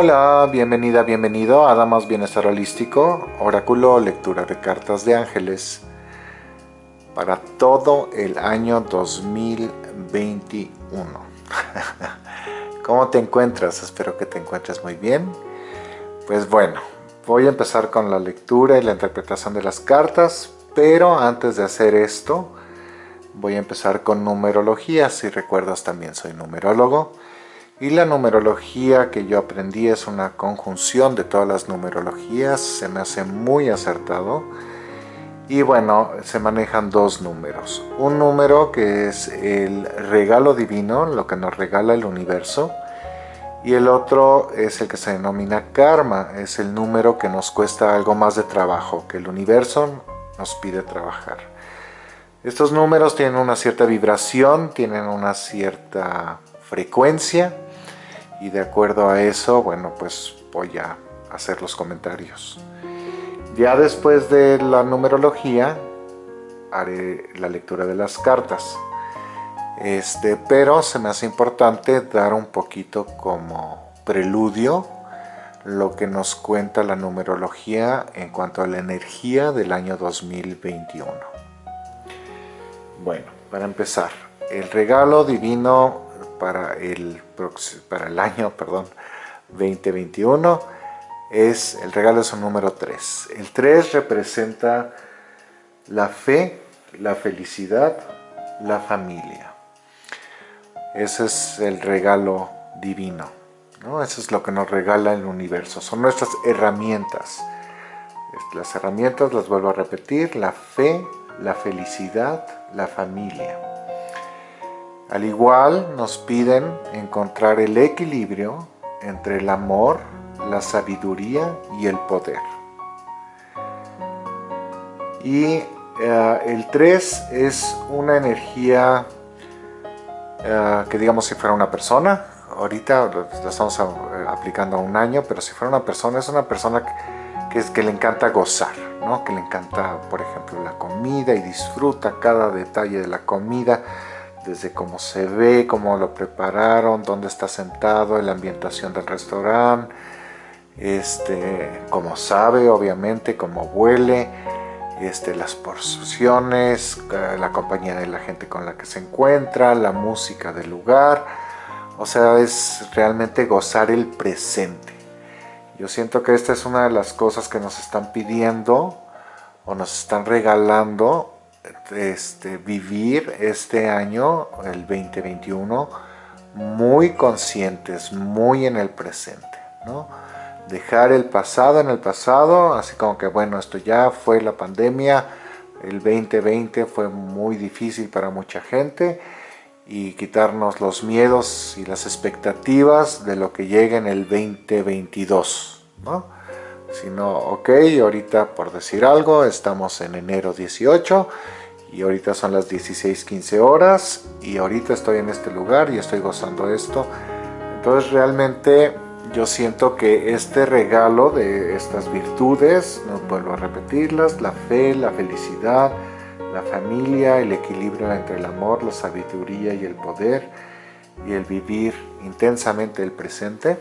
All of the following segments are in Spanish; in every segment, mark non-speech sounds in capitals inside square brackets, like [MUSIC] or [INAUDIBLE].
Hola, bienvenida, bienvenido a Damas Bienestar Holístico, Oráculo Lectura de Cartas de Ángeles para todo el año 2021. [LAUGHS] ¿Cómo te encuentras? Espero que te encuentres muy bien. Pues bueno, voy a empezar con la lectura y la interpretación de las cartas, pero antes de hacer esto, voy a empezar con numerología. Si recuerdas, también soy numerólogo. Y la numerología que yo aprendí es una conjunción de todas las numerologías, se me hace muy acertado. Y bueno, se manejan dos números. Un número que es el regalo divino, lo que nos regala el universo. Y el otro es el que se denomina karma, es el número que nos cuesta algo más de trabajo, que el universo nos pide trabajar. Estos números tienen una cierta vibración, tienen una cierta frecuencia y de acuerdo a eso, bueno, pues voy a hacer los comentarios. Ya después de la numerología, haré la lectura de las cartas. Este, pero se me hace importante dar un poquito como preludio lo que nos cuenta la numerología en cuanto a la energía del año 2021. Bueno, para empezar, el regalo divino para el, para el año [LAUGHS] perdón, 2021 es el regalo es un número 3. El 3 representa la fe, la felicidad, la familia. Ese es el regalo divino. ¿no? Eso es lo que nos regala el universo. Son nuestras herramientas. Las herramientas, las vuelvo a repetir, la fe, la felicidad, la familia. Al igual nos piden encontrar el equilibrio entre el amor, la sabiduría y el poder. Y eh, el 3 es una energía eh, que digamos si fuera una persona, ahorita lo estamos eh, aplicando a un año, pero si fuera una persona, es una persona que, es, que le encanta gozar, ¿no? que le encanta, por ejemplo, la comida y disfruta cada detalle de la comida, desde cómo se ve, cómo lo prepararon, dónde está sentado, la ambientación del restaurante, este, cómo sabe, obviamente, cómo huele, este, las porciones, eh, la compañía de la gente con la que se encuentra, la música del lugar, o sea, es realmente gozar el presente. Yo siento que esta es una de las cosas que nos están pidiendo o nos están regalando este, vivir este año, el 2021, muy conscientes, muy en el presente, ¿no? Dejar el pasado en el pasado, así como que bueno, esto ya fue la pandemia, el 2020 fue muy difícil para mucha gente y quitarnos los miedos y las expectativas de lo que llegue en el 2022, ¿no? Sino, ok, ahorita por decir algo, estamos en enero 18 y ahorita son las 16.15 horas y ahorita estoy en este lugar y estoy gozando esto. Entonces realmente yo siento que este regalo de estas virtudes, no vuelvo a repetirlas, la fe, la felicidad, la familia, el equilibrio entre el amor, la sabiduría y el poder y el vivir intensamente el presente,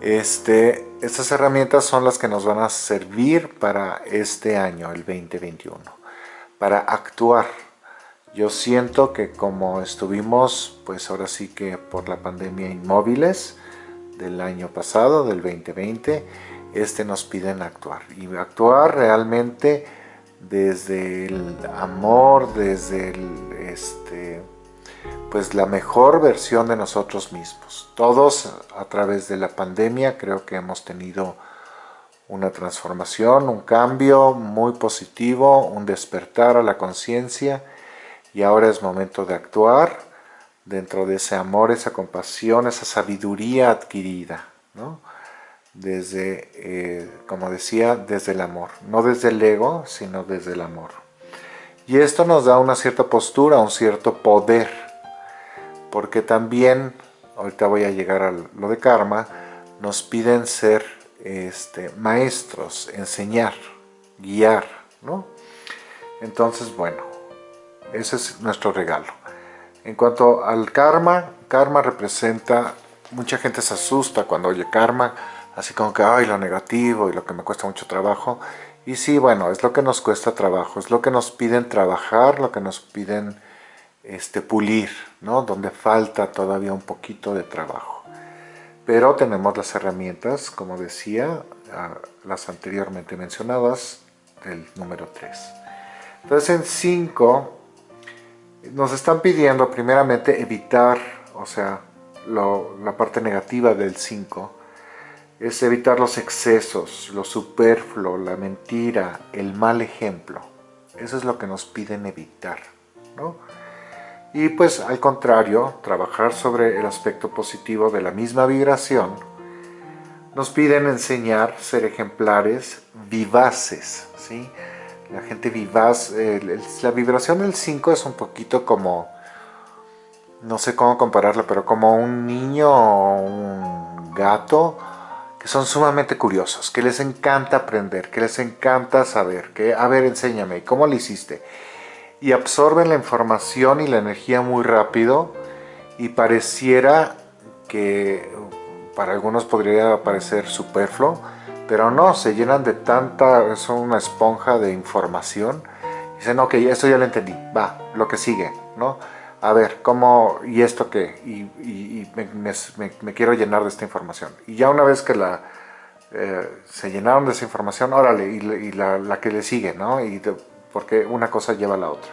este, estas herramientas son las que nos van a servir para este año, el 2021 para actuar. Yo siento que como estuvimos, pues ahora sí que por la pandemia inmóviles del año pasado, del 2020, este nos piden actuar. Y actuar realmente desde el amor, desde este, pues la mejor versión de nosotros mismos. Todos a través de la pandemia creo que hemos tenido una transformación, un cambio muy positivo, un despertar a la conciencia y ahora es momento de actuar dentro de ese amor, esa compasión, esa sabiduría adquirida, ¿no? Desde, eh, como decía, desde el amor, no desde el ego, sino desde el amor. Y esto nos da una cierta postura, un cierto poder, porque también, ahorita voy a llegar a lo de karma, nos piden ser este, maestros, enseñar, guiar, ¿no? Entonces, bueno, ese es nuestro regalo. En cuanto al karma, karma representa mucha gente se asusta cuando oye karma, así como que, ay, lo negativo y lo que me cuesta mucho trabajo. Y sí, bueno, es lo que nos cuesta trabajo, es lo que nos piden trabajar, lo que nos piden este, pulir, ¿no? Donde falta todavía un poquito de trabajo. Pero tenemos las herramientas, como decía, las anteriormente mencionadas, del número 3. Entonces en 5 nos están pidiendo primeramente evitar, o sea, la parte negativa del 5, es evitar los excesos, lo superfluo, la mentira, el mal ejemplo. Eso es lo que nos piden evitar, ¿no? Y pues al contrario, trabajar sobre el aspecto positivo de la misma vibración, nos piden enseñar, ser ejemplares, vivaces, ¿sí? La gente vivaz, la vibración del 5 es un poquito como, no sé cómo compararlo, pero como un niño o un gato que son sumamente curiosos, que les encanta aprender, que les encanta saber, que a ver, enséñame, ¿cómo lo hiciste? Y absorben la información y la energía muy rápido y pareciera que para algunos podría parecer superfluo, pero no, se llenan de tanta, son una esponja de información. Dicen, ok, esto ya lo entendí, va, lo que sigue, ¿no? A ver, ¿cómo, y esto qué? Y, me, quiero llenar de esta información. Y ya una vez que la, eh, se llenaron de esa información, órale, y, la, que le sigue, ¿no? Porque una cosa lleva a la otra.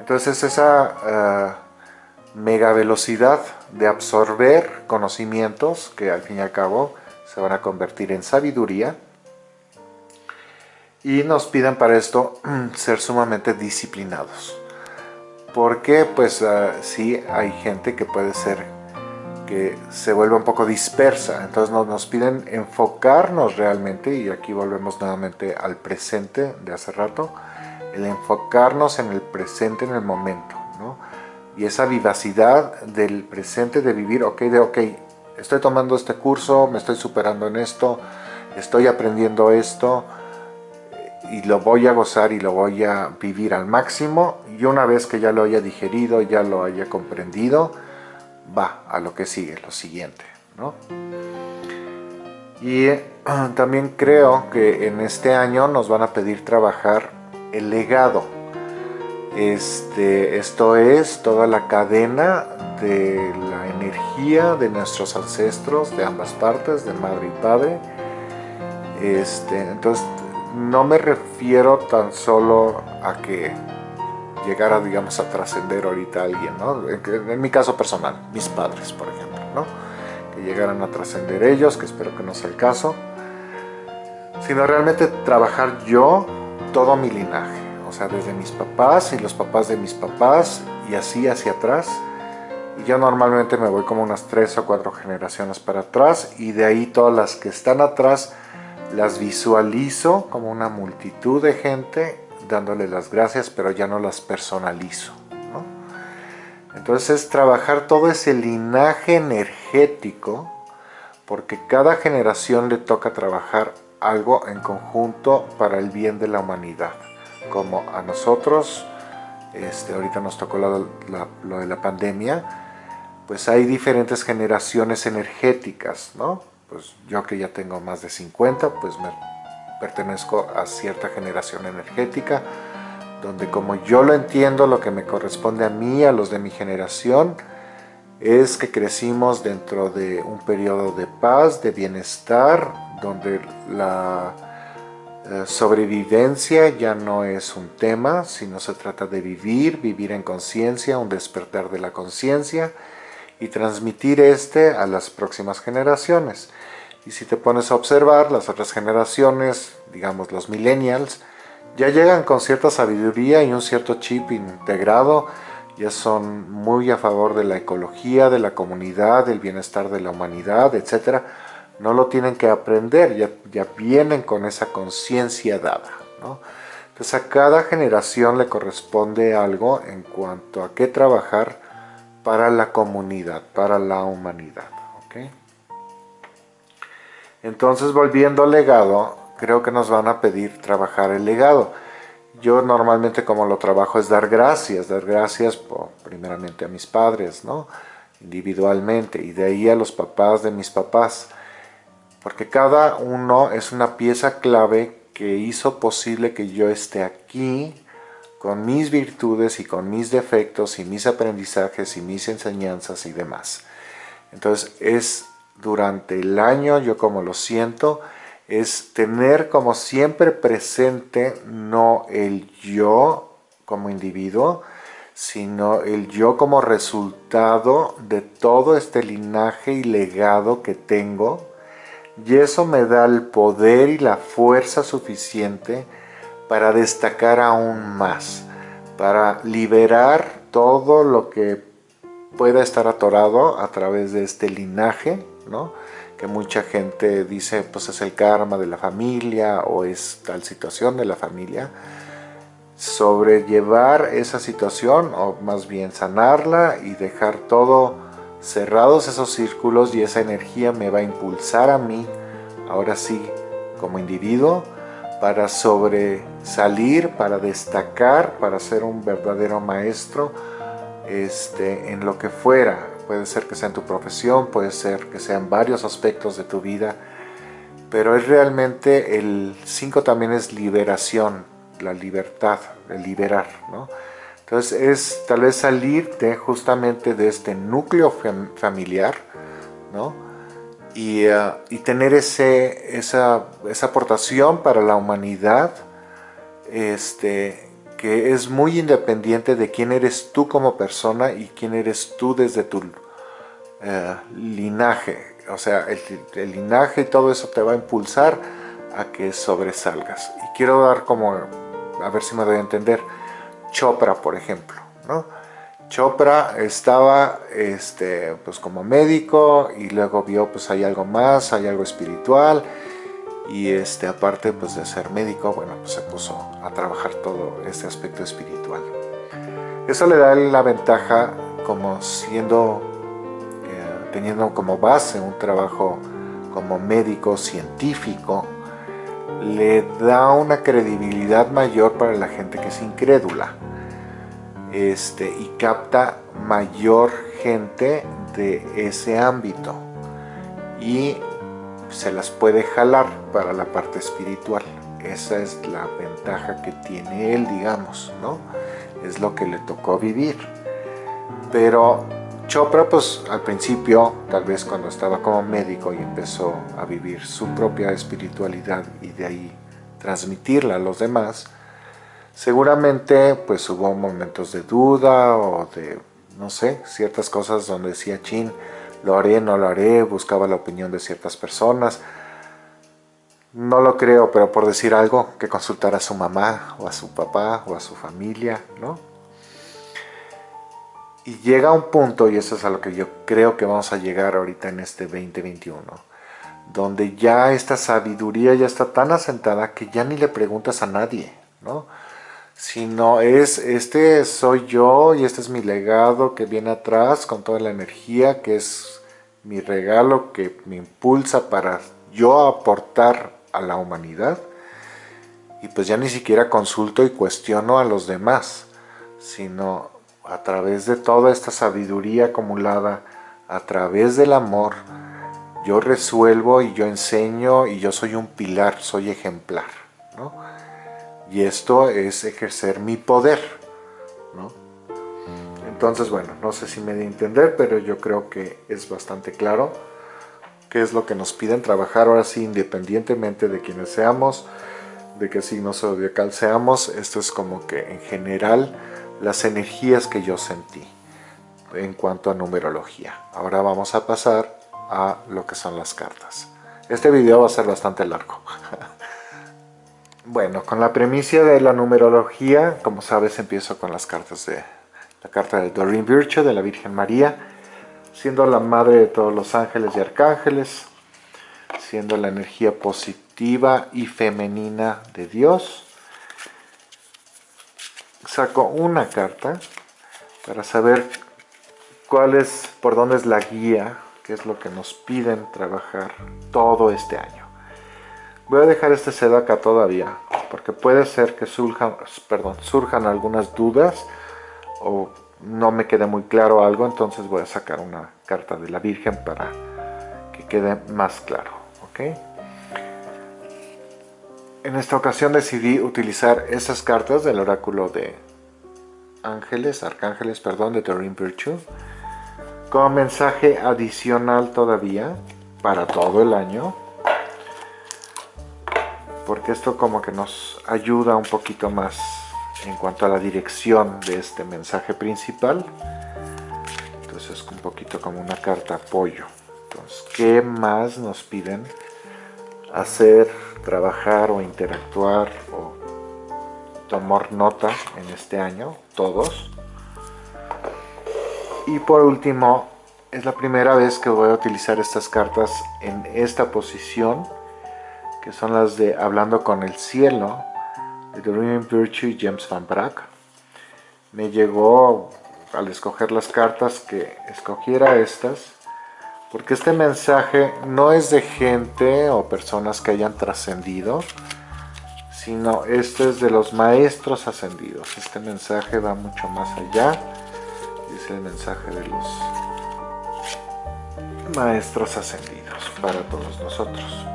Entonces esa eh, mega velocidad de absorber conocimientos que al fin y al cabo se van a convertir en sabiduría y nos piden para esto ser sumamente disciplinados. Porque pues uh, sí hay gente que puede ser que se vuelve un poco dispersa. Entonces nos, nos piden enfocarnos realmente y aquí volvemos nuevamente al presente de hace rato el enfocarnos en el presente en el momento ¿no? y esa vivacidad del presente de vivir ok de ok estoy tomando este curso, me estoy superando en esto, estoy aprendiendo esto y lo voy a gozar y lo voy a vivir al máximo y una vez que ya lo haya digerido, ya lo haya comprendido, va a lo que sigue, lo siguiente. ¿no? Y también creo que en este año nos van a pedir trabajar el legado. Este, esto es toda la cadena de la energía de nuestros ancestros de ambas partes, de madre y padre. Este, entonces, no me refiero tan solo a que llegara, digamos, a trascender ahorita a alguien, ¿no? En, mi caso personal, mis padres, por ejemplo, ¿no? Que llegaran a trascender ellos, que espero que no sea el caso, sino realmente trabajar yo todo mi linaje, o sea, desde mis papás y los papás de mis papás y así hacia atrás, y yo normalmente me voy como unas tres o cuatro generaciones para atrás y de ahí todas las que están atrás las visualizo como una multitud de gente dándole las gracias pero ya no las personalizo entonces trabajar todo ese linaje energético porque cada generación le toca trabajar algo en conjunto para el bien de la humanidad como a nosotros este, ahorita nos tocó lo de la pandemia pues hay diferentes generaciones energéticas, ¿no? Pues yo que ya tengo más de 50, pues me pertenezco a cierta generación energética, donde como yo lo entiendo, lo que me corresponde a mí, a los de mi generación, es que crecimos dentro de un periodo de paz, de bienestar, donde la eh, sobrevivencia ya no es un tema, sino se trata de vivir, vivir en conciencia, un despertar de la conciencia, y transmitir este a las próximas generaciones. Y si te pones a observar, las otras generaciones, digamos los millennials, ya llegan con cierta sabiduría y un cierto chip integrado, ya son muy a favor de la ecología, de la comunidad, del bienestar de la humanidad, etc. No lo tienen que aprender, ya, vienen con esa conciencia dada. ¿no? Entonces a cada generación le corresponde algo en cuanto a qué trabajar para la comunidad, para la humanidad. Entonces, volviendo al legado, creo que nos van a pedir trabajar el legado. Yo normalmente como lo trabajo es dar gracias, dar gracias primeramente a mis padres, ¿no? individualmente y de ahí a los papás de mis papás porque cada uno es una pieza clave que hizo posible que yo esté aquí con mis virtudes y con mis defectos y mis aprendizajes y mis enseñanzas y demás. Entonces es durante el año, yo como lo siento, es tener como siempre presente no el yo como individuo, sino el yo como resultado de todo este linaje y legado que tengo y eso me da el poder y la fuerza suficiente para destacar aún más, para liberar todo lo que pueda estar atorado a través de este linaje, ¿no? que mucha gente dice pues es el karma de la familia o es tal situación de la familia, sobrellevar esa situación o más bien sanarla y dejar todo cerrados esos círculos y esa energía me va a impulsar a mí, ahora sí, como individuo, para sobresalir, para destacar, para ser un verdadero maestro este, en lo que fuera. Puede ser que sea en tu profesión, puede ser que sean varios aspectos de tu vida, pero es realmente el 5 también es liberación, la libertad, el liberar, ¿no? Entonces es tal vez salirte justamente de este núcleo familiar, ¿no? Y, eh, y tener ese, esa, esa, aportación para la humanidad este, que es muy independiente de quién eres tú como persona y quién eres tú desde tu eh, linaje. O sea, el linaje y todo eso te va a impulsar a que sobresalgas. Y quiero dar como, a ver si me doy a entender, Chopra, por ejemplo. ¿no? Chopra estaba este, pues como médico y luego vio pues hay algo más, hay algo espiritual y este, aparte pues de ser médico, bueno, pues se puso a trabajar todo este aspecto espiritual. Eso le da la ventaja como siendo, eh, teniendo como base un trabajo como médico científico, le da una credibilidad mayor para la gente que es incrédula este, y capta mayor gente de ese ámbito y se las puede jalar para la parte espiritual. Esa es la ventaja que tiene él, digamos, ¿no? Es lo que le tocó vivir. Pero Chopra, pues al principio, tal vez cuando estaba como médico y empezó a vivir su propia espiritualidad y de ahí transmitirla a los demás, seguramente pues hubo momentos de duda o de, no sé, ciertas cosas donde decía, chin, lo haré, no lo haré, buscaba la opinión de ciertas personas. No lo creo, pero por decir algo, que consultara a su mamá o a su papá o a su familia, ¿no? Y llega un punto, y eso es a lo que yo creo que vamos a llegar ahorita en este 2021, donde ya esta sabiduría ya está tan asentada que ya ni le preguntas a nadie, ¿no? Sino es, este soy yo y este es mi legado que viene atrás con toda la energía, que es mi regalo que me impulsa para yo aportar a la humanidad. Y pues ya ni siquiera consulto y cuestiono a los demás, sino a través de toda esta sabiduría acumulada, a través del amor, yo resuelvo y yo enseño y yo soy un pilar, soy ejemplar. ¿no? Y esto es ejercer mi poder. ¿no? Entonces, bueno, no sé si me de entender, pero yo creo que es bastante claro qué es lo que nos piden trabajar ahora sí, independientemente de quienes seamos, de qué signo zodiacal seamos. Esto es como que en general las energías que yo sentí en cuanto a numerología. Ahora vamos a pasar a lo que son las cartas. Este video va a ser bastante largo. [LAUGHS] bueno, con la premisa de la numerología, como sabes, empiezo con las cartas de la carta de Doreen Virtue de la Virgen María, siendo la madre de todos los ángeles y arcángeles, siendo la energía positiva y femenina de Dios, saco una carta para saber cuál es, por dónde es la guía, qué es lo que nos piden trabajar todo este año. Voy a dejar este cedo acá todavía, porque puede ser que surjan, perdón, surjan algunas dudas o no me quede muy claro algo, entonces voy a sacar una carta de la Virgen para que quede más claro. En esta ocasión decidí utilizar esas cartas del oráculo de ángeles, arcángeles, perdón, de Doreen Virtue, como mensaje adicional todavía para todo el año, porque esto como que nos ayuda un poquito más en cuanto a la dirección de este mensaje principal. Entonces es un poquito como una carta apoyo. Entonces, ¿qué más nos piden hacer, trabajar o interactuar o tomar nota en este año? Todos. Y por último, es la primera vez que voy a utilizar estas cartas en esta posición, que son las de Hablando con el Cielo, de Dream Virtue James Van. Me llegó al escoger las cartas que escogiera estas, porque este mensaje no es de gente o personas que hayan trascendido, sino este es de los maestros ascendidos. Este mensaje va mucho más allá, es el mensaje de los maestros ascendidos para todos nosotros.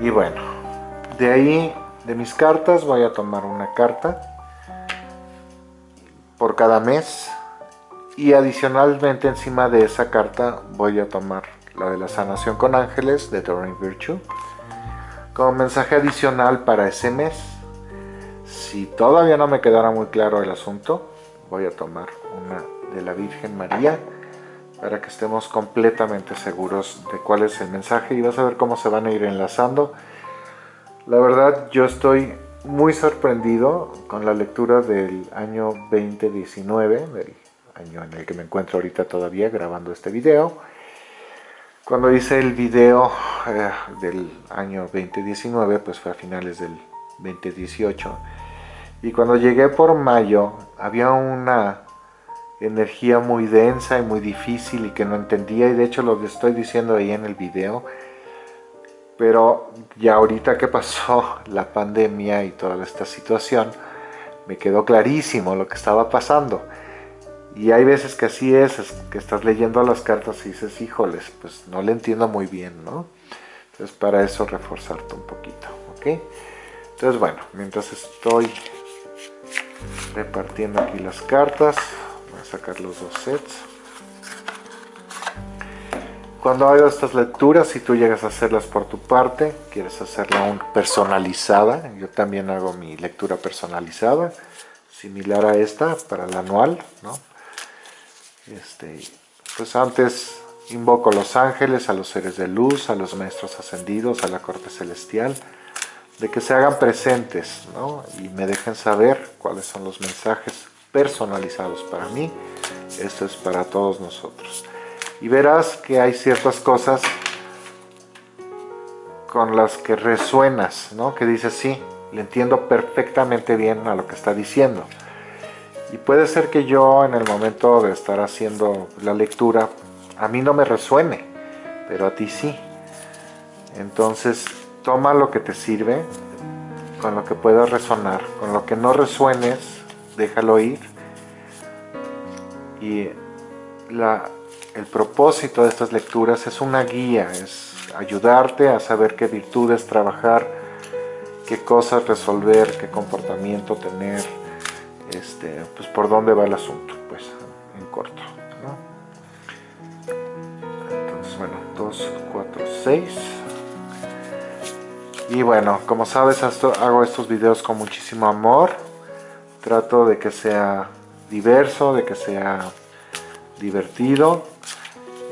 Y bueno, de ahí de mis cartas voy a tomar una carta por cada mes y adicionalmente encima de esa carta voy a tomar la de la sanación con ángeles de Doreen Virtue como mensaje adicional para ese mes. Si todavía no me quedara muy claro el asunto, voy a tomar una de la Virgen María para que estemos completamente seguros de cuál es el mensaje y vas a ver cómo se van a ir enlazando la verdad yo estoy muy sorprendido con la lectura del año 2019, del año en el que me encuentro ahorita todavía grabando este video. Cuando hice el video eh, del año 2019, pues fue a finales del 2018. Y cuando llegué por mayo, había una energía muy densa y muy difícil y que no entendía. Y de hecho lo estoy diciendo ahí en el video pero ya ahorita que pasó [LAUGHS] la pandemia y toda esta situación, me quedó clarísimo lo que estaba pasando. Y hay veces que así es, que estás leyendo las cartas y dices, híjoles, pues no le entiendo muy bien, ¿no? Entonces para eso reforzarte un poquito, ¿ok? Entonces bueno, mientras estoy repartiendo aquí las cartas, voy a sacar los dos sets. Cuando hago estas lecturas, si tú llegas a hacerlas por tu parte, quieres hacerla un personalizada, yo también hago mi lectura personalizada, similar a esta para el anual, ¿no? Este, pues antes invoco a los ángeles, a los seres de luz, a los maestros ascendidos, a la corte celestial, de que se hagan presentes, ¿no? Y me dejen saber cuáles son los mensajes personalizados para mí. Esto es para todos nosotros y verás que hay ciertas cosas con las que resuenas, ¿no? Que dices, sí, le entiendo perfectamente bien a lo que está diciendo. Y puede ser que yo en el momento de estar haciendo la lectura, a mí no me resuene, pero a ti sí. Entonces, toma lo que te sirve, con lo que pueda resonar, con lo que no resuenes, déjalo ir. Y el propósito de estas lecturas es una guía, es ayudarte a saber qué virtudes trabajar, qué cosas resolver, qué comportamiento tener, este, pues por dónde va el asunto, pues en corto. Entonces, bueno, 2, 4, 6. Y bueno, como sabes, hago estos videos con muchísimo amor. Trato de que sea diverso, de que sea divertido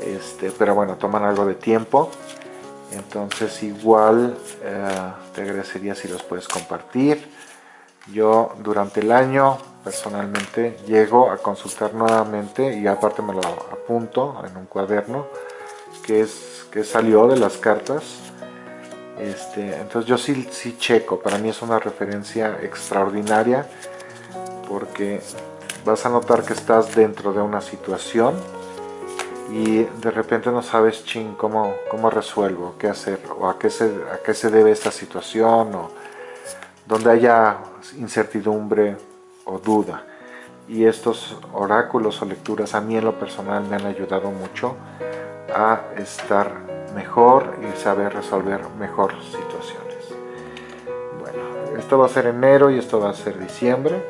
este, pero bueno, toman algo de tiempo. Entonces igual eh, te agradecería si los puedes compartir. Yo durante el año personalmente llego a consultar nuevamente y aparte me lo apunto en un cuaderno que es que salió de las cartas. Este, entonces yo sí, sí checo, para mí es una referencia extraordinaria porque vas a notar que estás dentro de una situación y de repente no sabes ching cómo, cómo resuelvo, qué hacer o a qué, se, a qué se debe esta situación donde haya incertidumbre o duda. y estos oráculos o lecturas a mí en lo personal me han ayudado mucho a estar mejor y saber resolver mejor situaciones. Bueno, esto va a ser enero y esto va a ser diciembre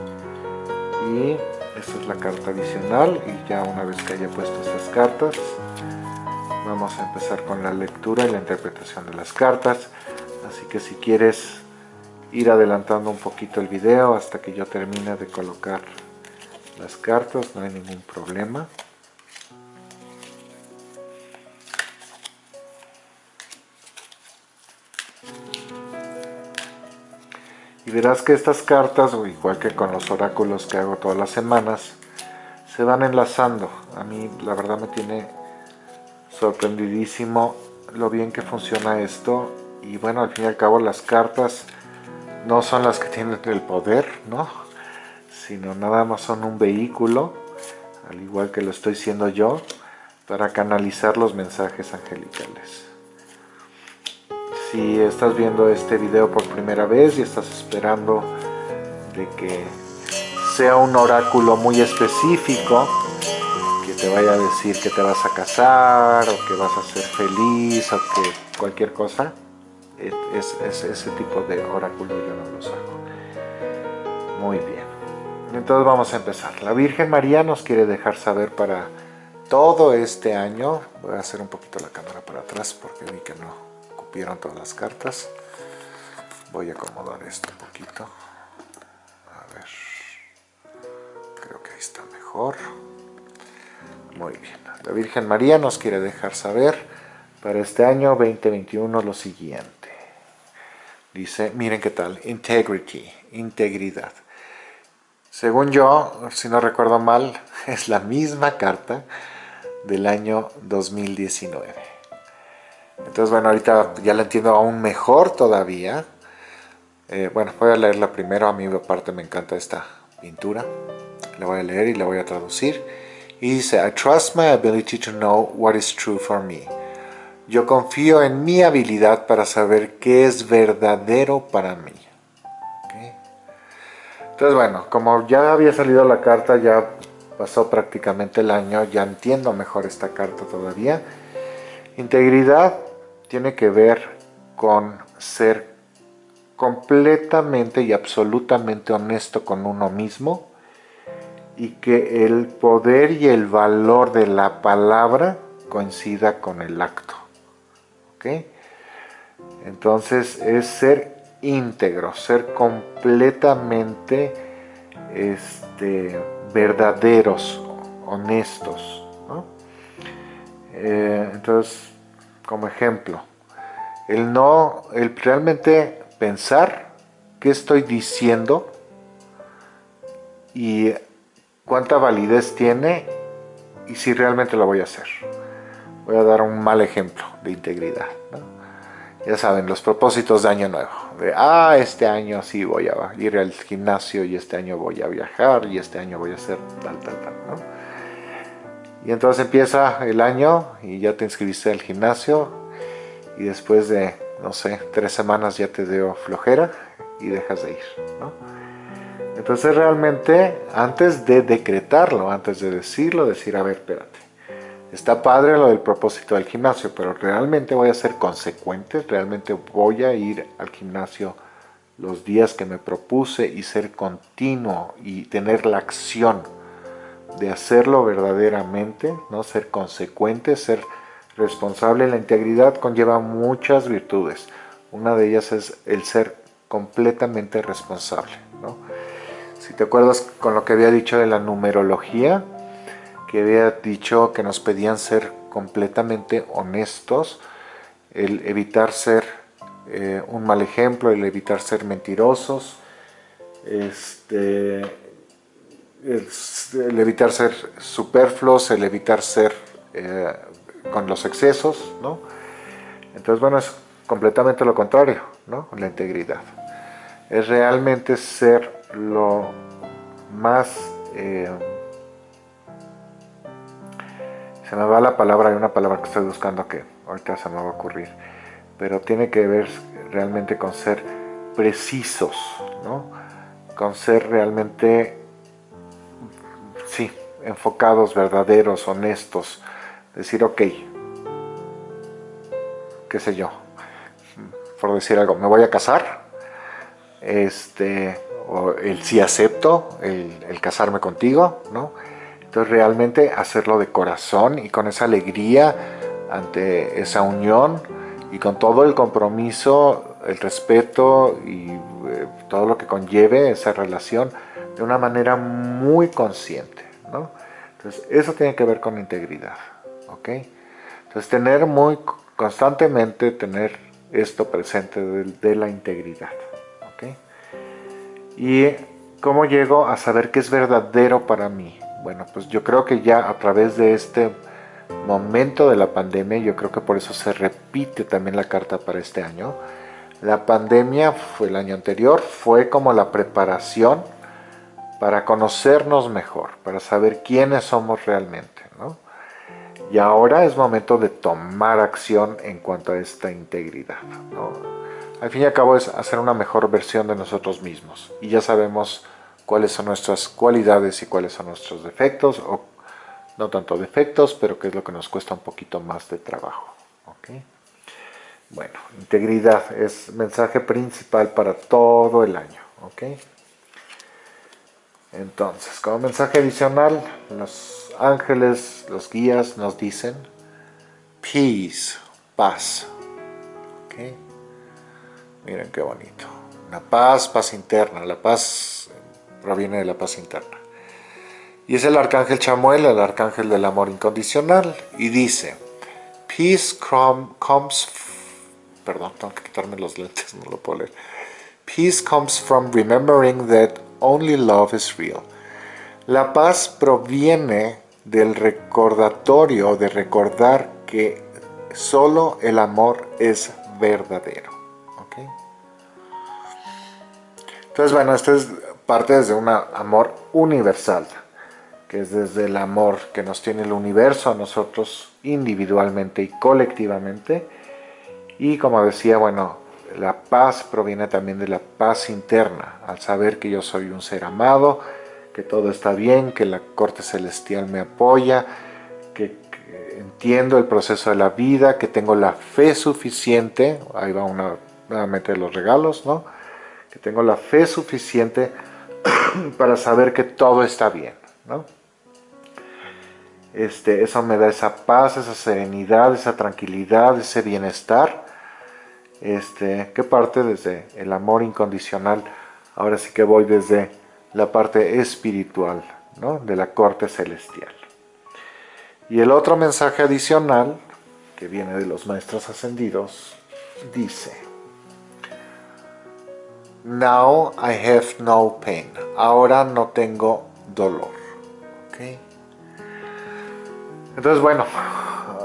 y esta es la carta adicional y ya una vez que haya puesto estas cartas vamos a empezar con la lectura y la interpretación de las cartas así que si quieres ir adelantando un poquito el video hasta que yo termine de colocar las cartas, no hay ningún problema. Y verás que estas cartas, igual que con los oráculos que hago todas las semanas, se van enlazando. A mí la verdad me tiene sorprendidísimo lo bien que funciona esto. Y bueno, al fin y al cabo las cartas no son las que tienen el poder, ¿no? Sino nada más son un vehículo, al igual que lo estoy siendo yo, para canalizar los mensajes angelicales. Si estás viendo este video por primera vez y estás esperando de que sea un oráculo muy específico, que te vaya a decir que te vas a casar, o que vas a ser feliz, o que cualquier cosa, es, ese tipo de oráculo yo no los hago. Muy bien. Entonces vamos a empezar. La Virgen María nos quiere dejar saber para todo este año. Voy a hacer un poquito la cámara para atrás porque vi que no cupieron todas las cartas. Voy a acomodar esto un poquito. A ver. Creo que ahí está mejor. Muy bien. La Virgen María nos quiere dejar saber para este año 2021 lo siguiente. Dice, miren qué tal, integrity, integridad. Según yo, si no recuerdo mal, [LAUGHS] es la misma carta del año 2019. Entonces, bueno, ahorita ya la entiendo aún mejor todavía. Eh, bueno, voy a leerla primero, a mí aparte me encanta esta pintura. La voy a leer y la voy a traducir. Y dice, I trust my ability to know what is true for me. Yo confío en mi habilidad para saber qué es verdadero para mí. Entonces bueno, como ya había salido la carta, ya pasó prácticamente el año, ya entiendo mejor esta carta todavía. Integridad tiene que ver con ser completamente y absolutamente honesto con uno mismo y que el poder y el valor de la palabra coincida con el acto. Entonces es ser íntegro, ser completamente este, verdaderos, honestos. Eh, entonces, como ejemplo, el no, el realmente pensar qué estoy diciendo y cuánta validez tiene y si realmente lo voy a hacer voy a dar un mal ejemplo de integridad. Ya saben, los propósitos de año nuevo. De, ah, este año sí voy a ir al gimnasio y este año voy a viajar y este año voy a hacer tal, tal, tal. Y entonces empieza el año y ya te inscribiste al gimnasio y después de, no sé, tres semanas ya te dio flojera y dejas de ir. Entonces realmente antes de decretarlo, antes de decirlo, decir, a ver, espérate Está padre lo del propósito del gimnasio, pero realmente voy a ser consecuente, realmente voy a ir al gimnasio los días que me propuse y ser continuo y tener la acción de hacerlo verdaderamente, ¿no? ser consecuente, ser responsable. La integridad conlleva muchas virtudes. Una de ellas es el ser completamente responsable. Si te acuerdas con lo que había dicho de la numerología, que había dicho que nos pedían ser completamente honestos, el evitar ser eh, un mal ejemplo, el evitar ser mentirosos, este, el, evitar ser superfluos, el evitar ser eh, con los excesos, ¿no? Entonces, bueno, es completamente lo contrario, ¿no? La integridad. Es realmente ser lo más... Eh, se me va la palabra, hay una palabra que estoy buscando que ahorita se me va a ocurrir, pero tiene que ver realmente con ser precisos, ¿no? con ser realmente sí, enfocados, verdaderos, honestos. Decir, ok, qué sé yo, por decir algo, me voy a casar, este, o el sí acepto, el, el casarme contigo, ¿no? Entonces realmente hacerlo de corazón y con esa alegría ante esa unión y con todo el compromiso, el respeto y eh, todo lo que conlleve esa relación de una manera muy consciente, ¿no? Entonces eso tiene que ver con integridad, ¿ok? Entonces tener muy constantemente tener esto presente de, la integridad, ¿ok? Y cómo llego a saber que es verdadero para mí. Bueno, pues yo creo que ya a través de este momento de la pandemia, yo creo que por eso se repite también la carta para este año. La pandemia fue el año anterior, fue como la preparación para conocernos mejor, para saber quiénes somos realmente, ¿no? Y ahora es momento de tomar acción en cuanto a esta integridad, ¿no? Al fin y al cabo es hacer una mejor versión de nosotros mismos y ya sabemos cuáles son nuestras cualidades y cuáles son nuestros defectos o no tanto defectos, pero que es lo que nos cuesta un poquito más de trabajo. Bueno, integridad es mensaje principal para todo el año. Entonces, como mensaje adicional, los ángeles, los guías nos dicen peace, paz. Miren qué bonito. La paz, paz interna. La paz proviene de la paz interna. Y es el arcángel Chamuel, el arcángel del amor incondicional, y dice, Peace comes, perdón, tengo que quitarme los lentes, no lo puedo leer. Peace comes from remembering that only love is real. La paz proviene del recordatorio, de recordar que solo el amor es verdadero. Entonces, bueno, esto es parte de un amor universal que es desde el amor que nos tiene el universo a nosotros individualmente y colectivamente. Y como decía, bueno, la paz proviene también de la paz interna, al saber que yo soy un ser amado, que todo está bien, que la corte celestial me apoya, que, entiendo el proceso de la vida, que tengo la fe suficiente, ahí va una, nuevamente los regalos, ¿no? Que tengo la fe suficiente [COUGHS] para saber que todo está bien, ¿no? Este, eso me da esa paz, esa serenidad, esa tranquilidad, ese bienestar, este, que parte desde el amor incondicional. Ahora sí que voy desde la parte espiritual, ¿no? de la corte celestial. Y el otro mensaje adicional, que viene de los maestros ascendidos, dice, Now I have no pain. Ahora no tengo dolor. ¿Okay? Entonces, bueno,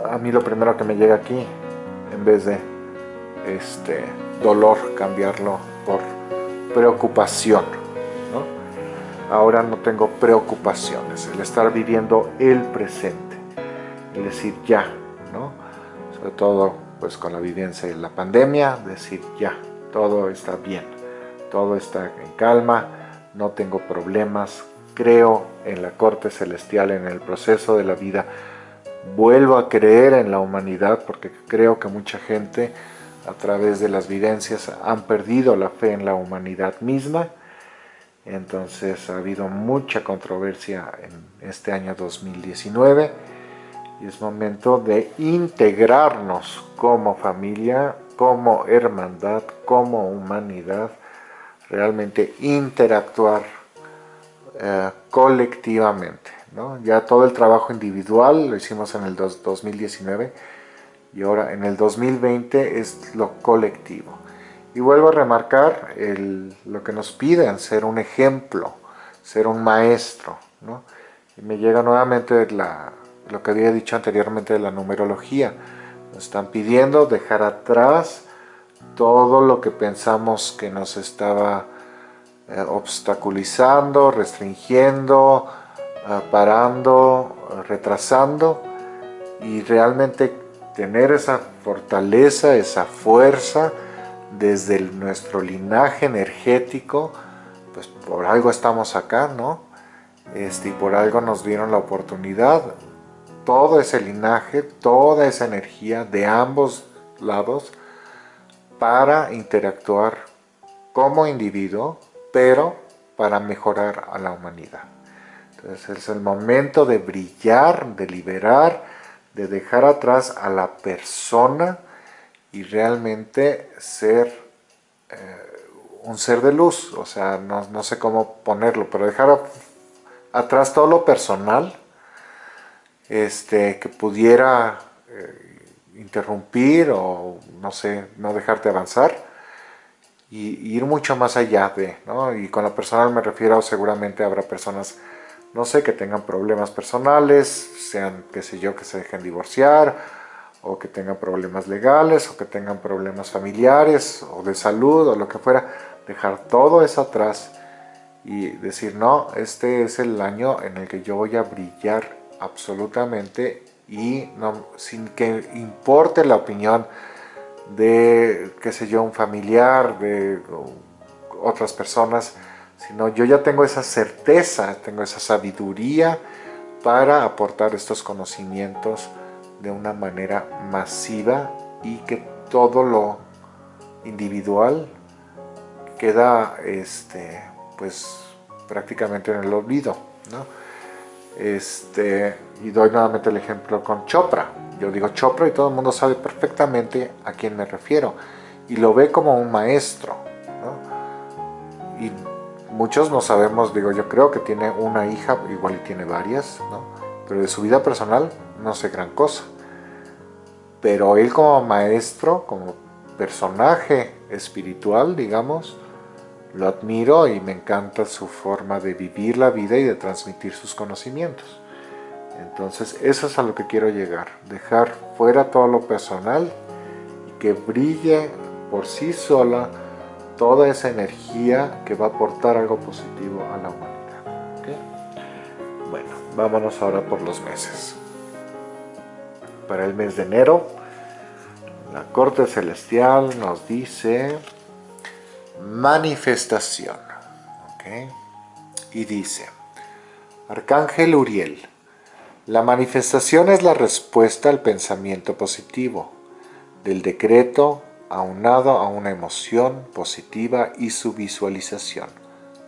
a mí lo primero que me llega aquí, en vez de este dolor, cambiarlo por preocupación. ¿no? Ahora no tengo preocupaciones, el estar viviendo el presente, y decir ya, ¿no? sobre todo pues con la vivencia de la pandemia, decir ya, todo está bien, todo está en calma, no tengo problemas, creo en la corte celestial, en el proceso de la vida, vuelvo a creer en la humanidad porque creo que mucha gente a través de las vivencias han perdido la fe en la humanidad misma. Entonces ha habido mucha controversia en este año 2019 y es momento de integrarnos como familia, como hermandad, como humanidad, realmente interactuar eh, colectivamente. Ya todo el trabajo individual lo hicimos en el 2019 y ahora en el 2020 es lo colectivo. Y vuelvo a remarcar lo que nos piden, ser un ejemplo, ser un maestro. Y me llega nuevamente lo que había dicho anteriormente de la numerología. Nos están pidiendo dejar atrás todo lo que pensamos que nos estaba eh, obstaculizando, restringiendo, parando, retrasando y realmente tener esa fortaleza, esa fuerza desde nuestro linaje energético, pues por algo estamos acá, ¿no? este, y por algo nos dieron la oportunidad, todo ese linaje, toda esa energía de ambos lados para interactuar como individuo, pero para mejorar a la humanidad. Entonces es el momento de brillar, de liberar, de dejar atrás a la persona y realmente ser eh, un ser de luz, o sea, no, sé cómo ponerlo, pero dejar atrás todo lo personal este, que pudiera interrumpir o no sé, no dejarte avanzar y, ir mucho más allá de, ¿no? Y con lo personal me refiero, seguramente habrá personas, no sé, que tengan problemas personales, sean, qué sé yo, que se dejen divorciar, o que tengan problemas legales, o que tengan problemas familiares, o de salud, o lo que fuera, dejar todo eso atrás y decir, no, este es el año en el que yo voy a brillar absolutamente y no, sin que importe la opinión de, qué sé yo, un familiar, de otras personas, sino yo ya tengo esa certeza, tengo esa sabiduría para aportar estos conocimientos de una manera masiva y que todo lo individual queda este, pues prácticamente en el olvido. ¿no? Este, y doy nuevamente el ejemplo con Chopra. Yo digo Chopra y todo el mundo sabe perfectamente a quién me refiero. Y lo ve como un maestro. ¿no? Y muchos no sabemos, digo yo creo que tiene una hija, igual y tiene varias, ¿no? pero de su vida personal no sé gran cosa. Pero él como maestro, como personaje espiritual, digamos, lo admiro y me encanta su forma de vivir la vida y de transmitir sus conocimientos. Entonces eso es a lo que quiero llegar, dejar fuera todo lo personal y que brille por sí sola toda esa energía que va a aportar algo positivo a la humanidad. Bueno, vámonos ahora por los meses. Para el mes de enero, la corte celestial nos dice manifestación. Y dice, Arcángel Uriel, la manifestación es la respuesta al pensamiento positivo, del decreto aunado a una emoción positiva y su visualización.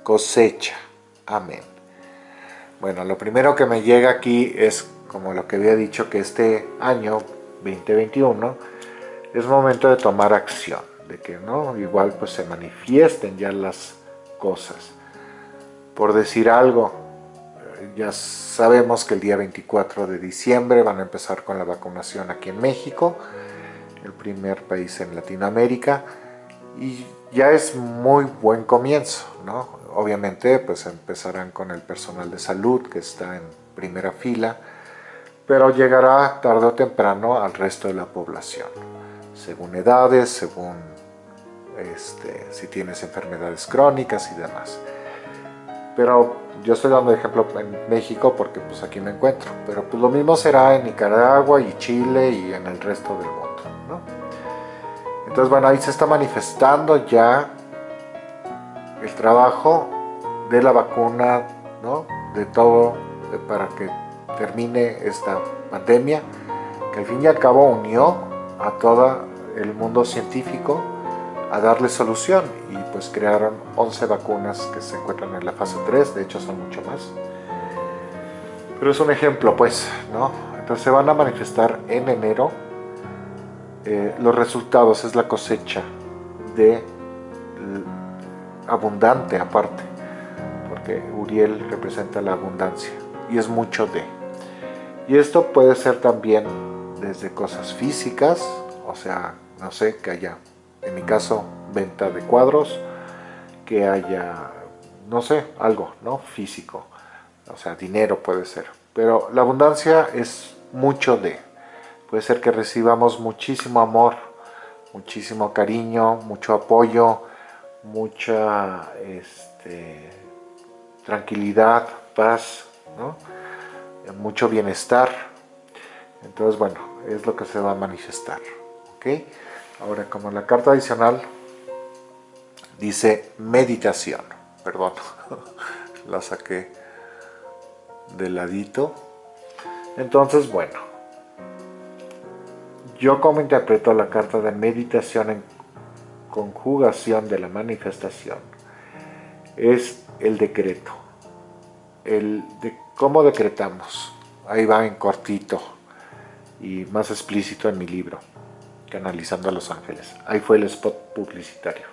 Cosecha. Amén. Bueno, lo primero que me llega aquí es, como lo que había dicho, que este año 2021 es momento de tomar acción de que no igual pues se manifiesten ya las cosas. Por decir algo, ya sabemos que el día 24 de diciembre van a empezar con la vacunación aquí en México, el primer país en Latinoamérica, y ya es muy buen comienzo, ¿no? Obviamente pues empezarán con el personal de salud que está en primera fila, pero llegará tarde o temprano al resto de la población, según edades, según este, si tienes enfermedades crónicas y demás. Pero yo estoy dando ejemplo en México porque pues aquí me encuentro. Pero pues lo mismo será en Nicaragua y Chile y en el resto del mundo. Entonces bueno, ahí se está manifestando ya el trabajo de la vacuna, ¿no? de todo para que termine esta pandemia, que al fin y al cabo unió a todo el mundo científico a darle solución y pues crearon 11 vacunas que se encuentran en la fase 3, de hecho son mucho más. Pero es un ejemplo pues, ¿no? Entonces se van a manifestar en enero eh, los resultados, es la cosecha de abundante aparte, porque Uriel representa la abundancia y es mucho de. Y esto puede ser también desde cosas físicas, o sea, no sé, que haya en mi caso, venta de cuadros, que haya, no sé, algo, ¿no? Físico, o sea, dinero puede ser. Pero la abundancia es mucho de, puede ser que recibamos muchísimo amor, muchísimo cariño, mucho apoyo, mucha este, tranquilidad, paz, ¿no? mucho bienestar. Entonces, bueno, es lo que se va a manifestar. ¿ok?, Ahora, como la carta adicional dice meditación, perdón, [LAUGHS] la saqué de ladito. Entonces, bueno, yo como interpreto la carta de meditación en conjugación de la manifestación, es el decreto, el de cómo decretamos. Ahí va en cortito y más explícito en mi libro, Canalizando a los Ángeles. Ahí fue el spot publicitario.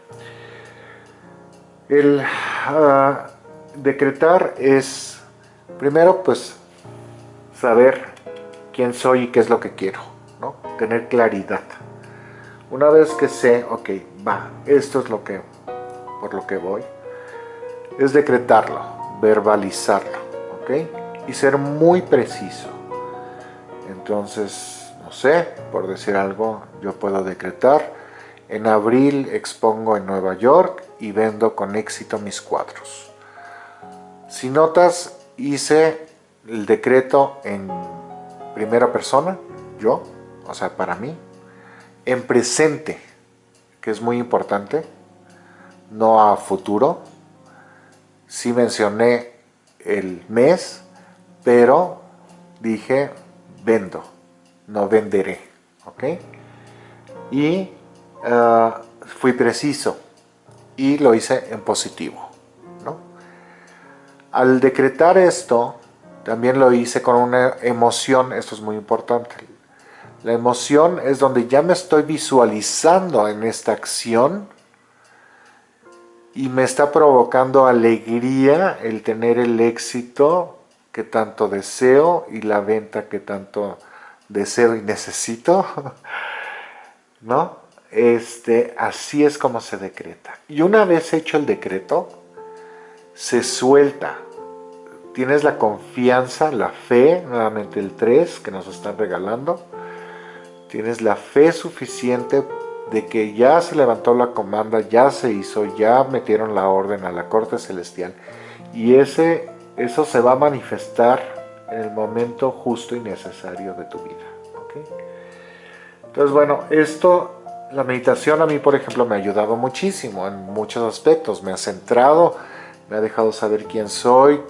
El ah, decretar es, primero, pues, saber quién soy y qué es lo que quiero, ¿no? Tener claridad. Una vez que sé, ok, va, esto es lo que, por lo que voy, es decretarlo, verbalizarlo, ¿ok? Y ser muy preciso. Entonces, sé, por decir algo, yo puedo decretar, en abril expongo en Nueva York y vendo con éxito mis cuadros. Si notas, hice el decreto en primera persona, yo, o sea, para mí, en presente, que es muy importante, no a futuro. Sí mencioné el mes, pero dije vendo, no venderé, ¿ok? Y ah, fui preciso y lo hice en positivo, ¿no? Al decretar esto, también lo hice con una emoción, esto es muy importante. La emoción es donde ya me estoy visualizando en esta acción y me está provocando alegría el tener el éxito que tanto deseo y la venta que tanto deseo y necesito, [LAUGHS] ¿no? Este, así es como se decreta. Y una vez hecho el decreto, se suelta, tienes la confianza, la fe, nuevamente el 3 que nos están regalando, tienes la fe suficiente de que ya se levantó la comanda, ya se hizo, ya metieron la orden a la corte celestial y ese, eso se va a manifestar en el momento justo y necesario de tu vida. Entonces bueno, esto, la meditación a mí por ejemplo me ha ayudado muchísimo en muchos aspectos, me ha centrado, me ha dejado saber quién soy,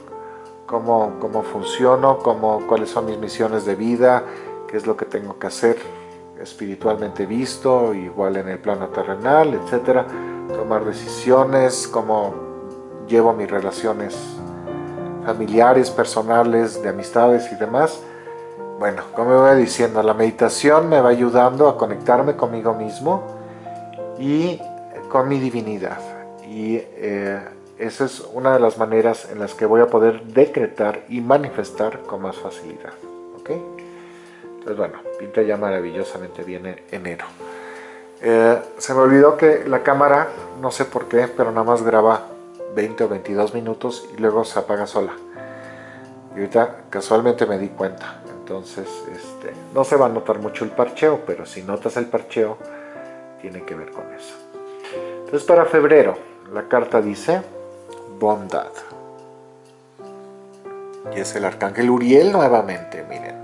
cómo, cómo funciono, cómo, cuáles son mis misiones de vida, qué es lo que tengo que hacer espiritualmente visto, igual en el plano terrenal, etcétera, tomar decisiones, cómo llevo mis relaciones familiares, personales, de amistades y demás. Bueno, como voy diciendo, la meditación me va ayudando a conectarme conmigo mismo y con mi divinidad. Y eh, esa es una de las maneras en las que voy a poder decretar y manifestar con más facilidad. ¿ok? Entonces bueno, pinta ya maravillosamente bien enero. Eh, se me olvidó que la cámara, no sé por qué, pero nada más graba 20 o 22 minutos y luego se apaga sola. Y ahorita casualmente me di cuenta. Entonces, este, no se va a notar mucho el parcheo, pero si notas el parcheo, tiene que ver con eso. Entonces para febrero, la carta dice bondad. Y es el arcángel Uriel nuevamente, miren.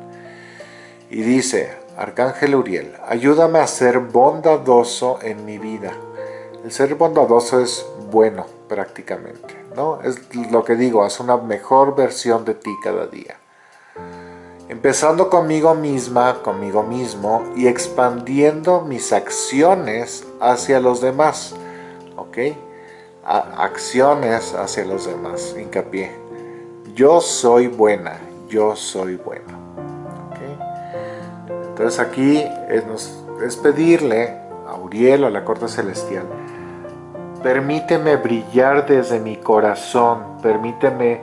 Y dice, arcángel Uriel, ayúdame a ser bondadoso en mi vida. El ser bondadoso es bueno prácticamente, ¿no? Es lo que digo, haz una mejor versión de ti cada día. Empezando conmigo misma, conmigo mismo y expandiendo mis acciones hacia los demás, ¿ok? acciones hacia los demás, hincapié. Yo soy buena, yo soy bueno. Entonces aquí es, pedirle a Uriel a la corte celestial, permíteme brillar desde mi corazón, permíteme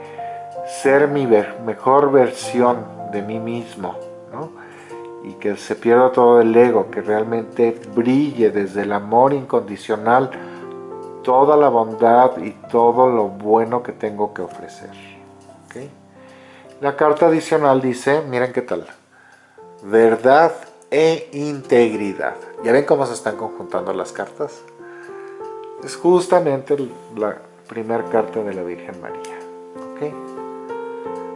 ser mi mejor versión de mí mismo, y que se pierda todo el ego, que realmente brille desde el amor incondicional toda la bondad y todo lo bueno que tengo que ofrecer. La carta adicional dice, miren qué tal, verdad e integridad. ¿Ya ven cómo se están conjuntando las cartas? Es justamente la primera carta de la Virgen María.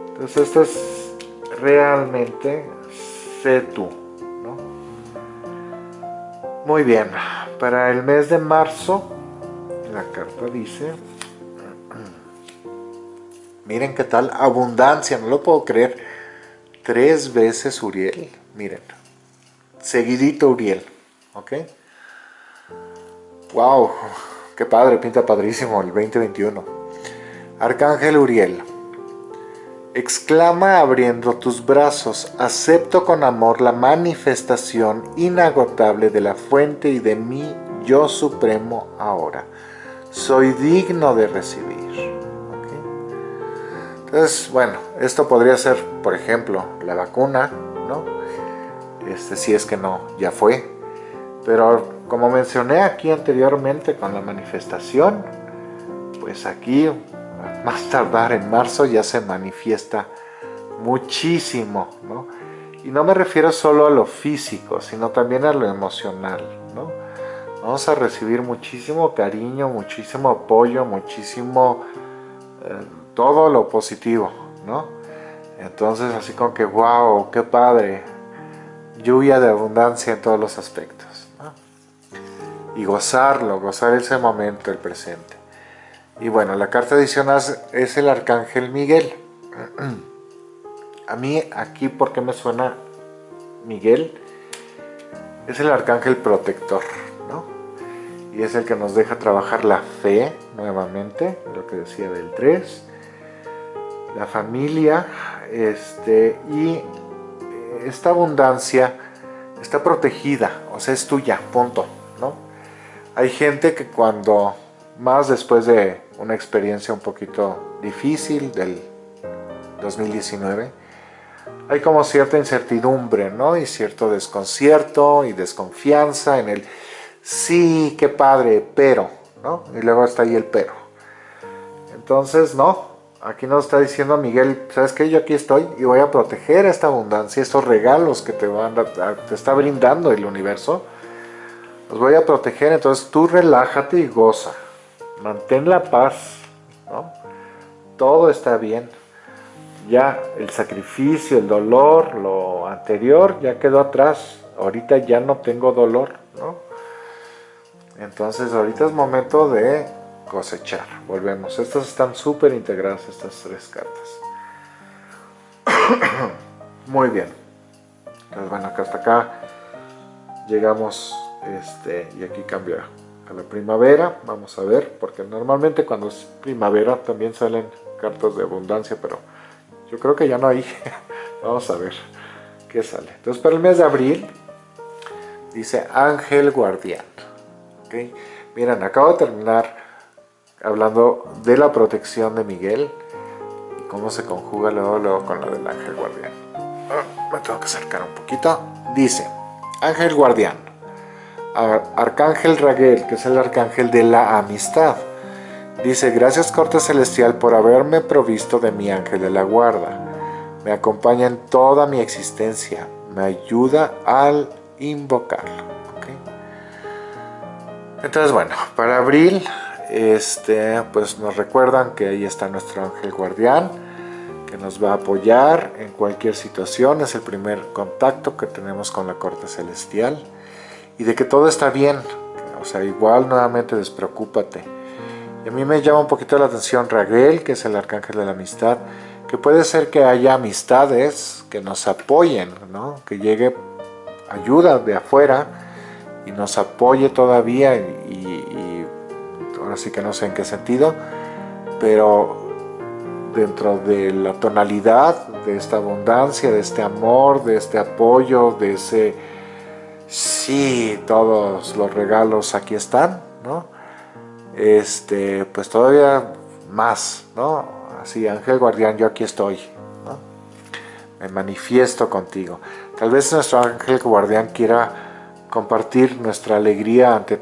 Entonces esto es realmente sé tú. Muy bien, para el mes de marzo la carta dice [CLEARS THROAT] Miren qué tal, abundancia, no lo puedo creer. Tres veces Uriel, miren. Seguidito Uriel, ¿ok? Wow, qué padre, pinta padrísimo el 2021. Arcángel Uriel, exclama abriendo tus brazos, acepto con amor la manifestación inagotable de la fuente y de mi yo supremo ahora. Soy digno de recibir. Entonces, bueno, esto podría ser, por ejemplo, la vacuna, ¿no? Este, si es que no, ya fue. Pero como mencioné aquí anteriormente con la manifestación, pues aquí, más tardar en marzo, ya se manifiesta muchísimo, ¿no? Y no me refiero solo a lo físico, sino también a lo emocional, ¿no? Vamos a recibir muchísimo cariño, muchísimo apoyo, muchísimo... Eh, todo lo positivo, ¿no? Entonces así como que, wow, qué padre, lluvia de abundancia en todos los aspectos. Y gozarlo, gozar ese momento, el presente. Y bueno, la carta adicional es el Arcángel Miguel. [CLEARS THROAT] A mí aquí, ¿por qué me suena Miguel? Es el Arcángel Protector, ¿no? Y es el que nos deja trabajar la fe, nuevamente, lo que decía del 3 la familia este, y esta abundancia está protegida, o sea, es tuya, punto. Hay gente que cuando, más después de una experiencia un poquito difícil del 2019, hay como cierta incertidumbre, ¿no? Y cierto desconcierto y desconfianza en el sí, qué padre, pero, ¿no? Y luego está ahí el pero. Entonces, no, Aquí nos está diciendo Miguel, ¿sabes qué? Yo aquí estoy y voy a proteger esta abundancia, estos regalos que te, van te está brindando el universo. Los voy a proteger, entonces tú relájate y goza. Mantén la paz, ¿no? Todo está bien. Ya el sacrificio, el dolor, lo anterior ya quedó atrás. Ahorita ya no tengo dolor, ¿no? Entonces ahorita es momento de cosechar. Volvemos. Estas están súper integradas, estas tres cartas. [COUGHS] Muy bien. Entonces, bueno, acá hasta acá llegamos este, y aquí cambia a la primavera. Vamos a ver, porque normalmente cuando es primavera también salen cartas de abundancia, pero yo creo que ya no hay. [LAUGHS] Vamos a ver qué sale. Entonces, para el mes de abril dice Ángel Guardián. ¿Okay? Miren, acabo de terminar hablando de la protección de Miguel y cómo se conjuga luego, con la del ángel guardián. Ah, me tengo que acercar un poquito. Dice, ángel guardián, arcángel Raguel, que es el arcángel de la amistad. Dice, gracias corte celestial por haberme provisto de mi ángel de la guarda. Me acompaña en toda mi existencia. Me ayuda al invocarlo. Entonces, bueno, para abril este, pues nos recuerdan que ahí está nuestro ángel guardián, que nos va a apoyar en cualquier situación, es el primer contacto que tenemos con la corte celestial, y de que todo está bien, o sea, igual nuevamente despreocúpate. Y a mí me llama un poquito la atención Raguel, que es el arcángel de la amistad, que puede ser que haya amistades que nos apoyen, ¿no? que llegue ayuda de afuera y nos apoye todavía y, así que no sé en qué sentido, pero dentro de la tonalidad de esta abundancia, de este amor, de este apoyo, de ese sí, todos los regalos aquí están, ¿no? Este, pues todavía más, ¿no? Así, ángel guardián, yo aquí estoy, ¿no? Me manifiesto contigo. Tal vez nuestro ángel guardián quiera compartir nuestra alegría ante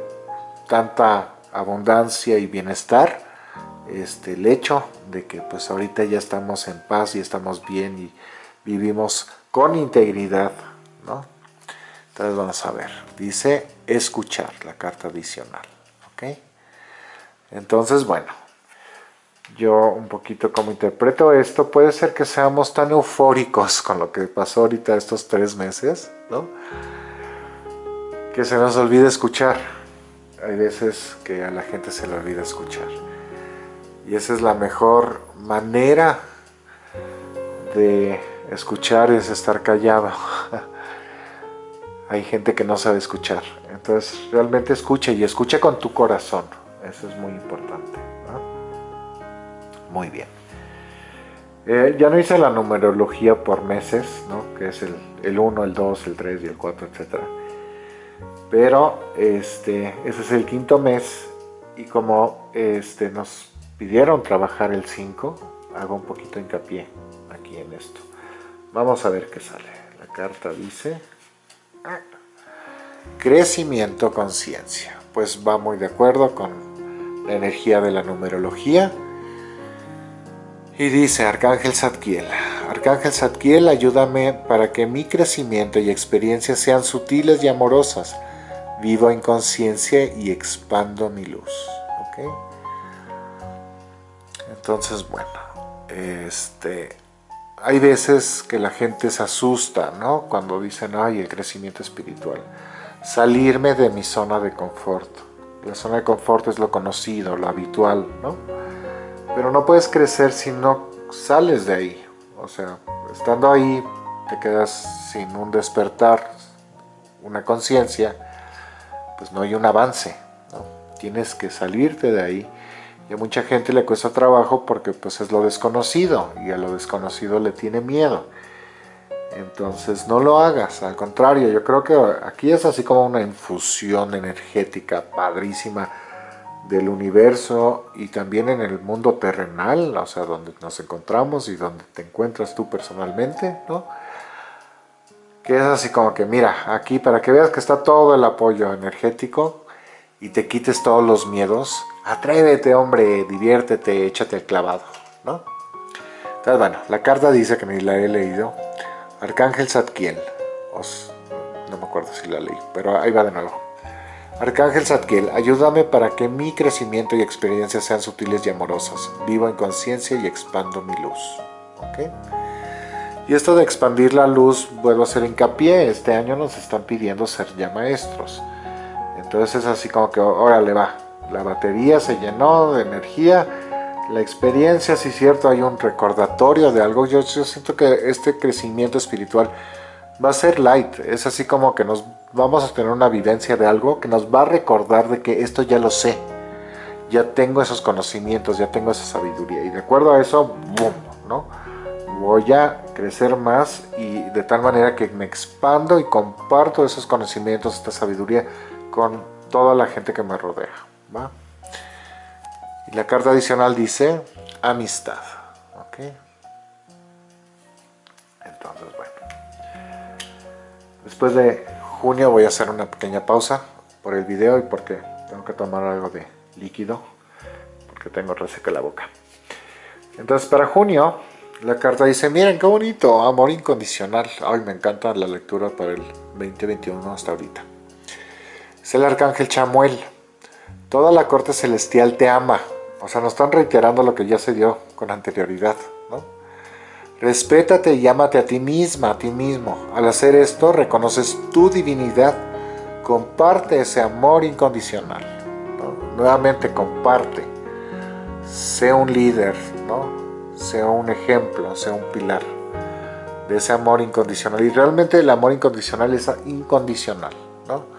tanta abundancia y bienestar, este, el hecho de que pues ahorita ya estamos en paz y estamos bien y vivimos con integridad, ¿no? Entonces vamos a ver, dice escuchar, la carta adicional, ¿ok? Entonces, bueno, yo un poquito como interpreto esto, puede ser que seamos tan eufóricos con lo que pasó ahorita estos tres meses, ¿no? Que se nos olvide escuchar, hay veces que a la gente se le olvida escuchar. Y esa es la mejor manera de escuchar, es estar callado. [LAUGHS] Hay gente que no sabe escuchar. Entonces realmente escucha y escucha con tu corazón. Eso es muy importante. Muy bien. Eh, ya no hice la numerología por meses, ¿no? que es el, el 1, el 2, el 3 y el 4, etc. Pero este, ese es el quinto mes y como este, nos pidieron trabajar el 5, hago un poquito hincapié aquí en esto. Vamos a ver qué sale. La carta dice... Crecimiento conciencia. Pues va muy de acuerdo con la energía de la numerología. Y dice Arcángel Zadkiel, Arcángel Zadkiel, ayúdame para que mi crecimiento y experiencia sean sutiles y amorosas. Vivo en conciencia y expando mi luz. Entonces, bueno, este, hay veces que la gente se asusta, ¿no? Cuando dicen, ay, el crecimiento espiritual. Salirme de mi zona de confort. La zona de confort es lo conocido, lo habitual, ¿no? Pero no puedes crecer si no sales de ahí. O sea, estando ahí te quedas sin un despertar, una conciencia, pues no hay un avance. ¿no? Tienes que salirte de ahí y a mucha gente le cuesta trabajo porque pues es lo desconocido y a lo desconocido le tiene miedo. Entonces no lo hagas, al contrario, yo creo que aquí es así como una infusión energética padrísima del universo y también en el mundo terrenal, o sea, donde nos encontramos y donde te encuentras tú personalmente, ¿no? Que es así como que, mira, aquí para que veas que está todo el apoyo energético y te quites todos los miedos, atrévete hombre, diviértete, échate el clavado, ¿no? Entonces bueno, la carta dice que ni la he leído, Arcángel Zadkiel, no me acuerdo si la leí, pero ahí va de nuevo. Arcángel Zadkiel, ayúdame para que mi crecimiento y experiencia sean sutiles y amorosas. Vivo en conciencia y expando mi luz. Y esto de expandir la luz, vuelvo a hacer hincapié, este año nos están pidiendo ser ya maestros. Entonces es así como que, órale va, la batería se llenó de energía, la experiencia, sí es cierto, hay un recordatorio de algo. Yo, yo siento que este crecimiento espiritual va a ser light, es así como que nos vamos a tener una vivencia de algo que nos va a recordar de que esto ya lo sé, ya tengo esos conocimientos, ya tengo esa sabiduría y de acuerdo a eso, boom, ¿no? Voy a crecer más y de tal manera que me expando y comparto esos conocimientos, esta sabiduría con toda la gente que me rodea. ¿va? Y la carta adicional dice amistad. ¿ok? Entonces, bueno. Después de junio voy a hacer una pequeña pausa por el video y porque tengo que tomar algo de líquido porque tengo reseca la boca. Entonces para junio la carta dice, miren qué bonito, amor incondicional. Ay, me encanta la lectura para el 2021 hasta ahorita. Es el arcángel Chamuel. Toda la corte celestial te ama. O sea, nos están reiterando lo que ya se dio con anterioridad. ¿no? Respétate y ámate a ti misma, a ti mismo. Al hacer esto, reconoces tu divinidad. Comparte ese amor incondicional. Nuevamente, comparte. Sé un líder, ¿no? Sea un ejemplo, sea un pilar de ese amor incondicional. Y realmente el amor incondicional es incondicional, ¿no?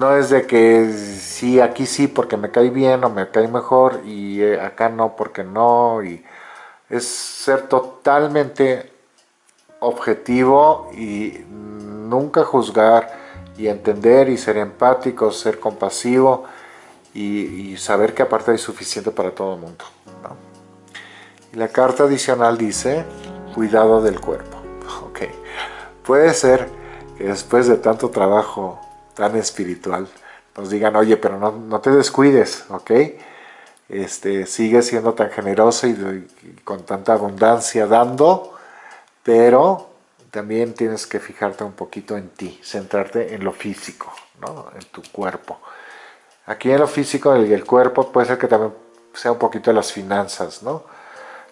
No es de que sí, aquí sí porque me cae bien o me cae mejor y eh, acá no porque no. Y es ser totalmente objetivo y nunca juzgar y entender y ser empático, ser compasivo y, saber que aparte hay suficiente para todo el mundo. La carta adicional dice, cuidado del cuerpo. [LAUGHS] Okay. Puede ser que después de tanto trabajo tan espiritual, nos digan, oye, pero no, te descuides, ¿ok? Este, sigue siendo tan generoso y, con tanta abundancia dando, pero también tienes que fijarte un poquito en ti, centrarte en lo físico, ¿no? en tu cuerpo. Aquí en lo físico, el, el cuerpo puede ser que también sea un poquito las finanzas, ¿no?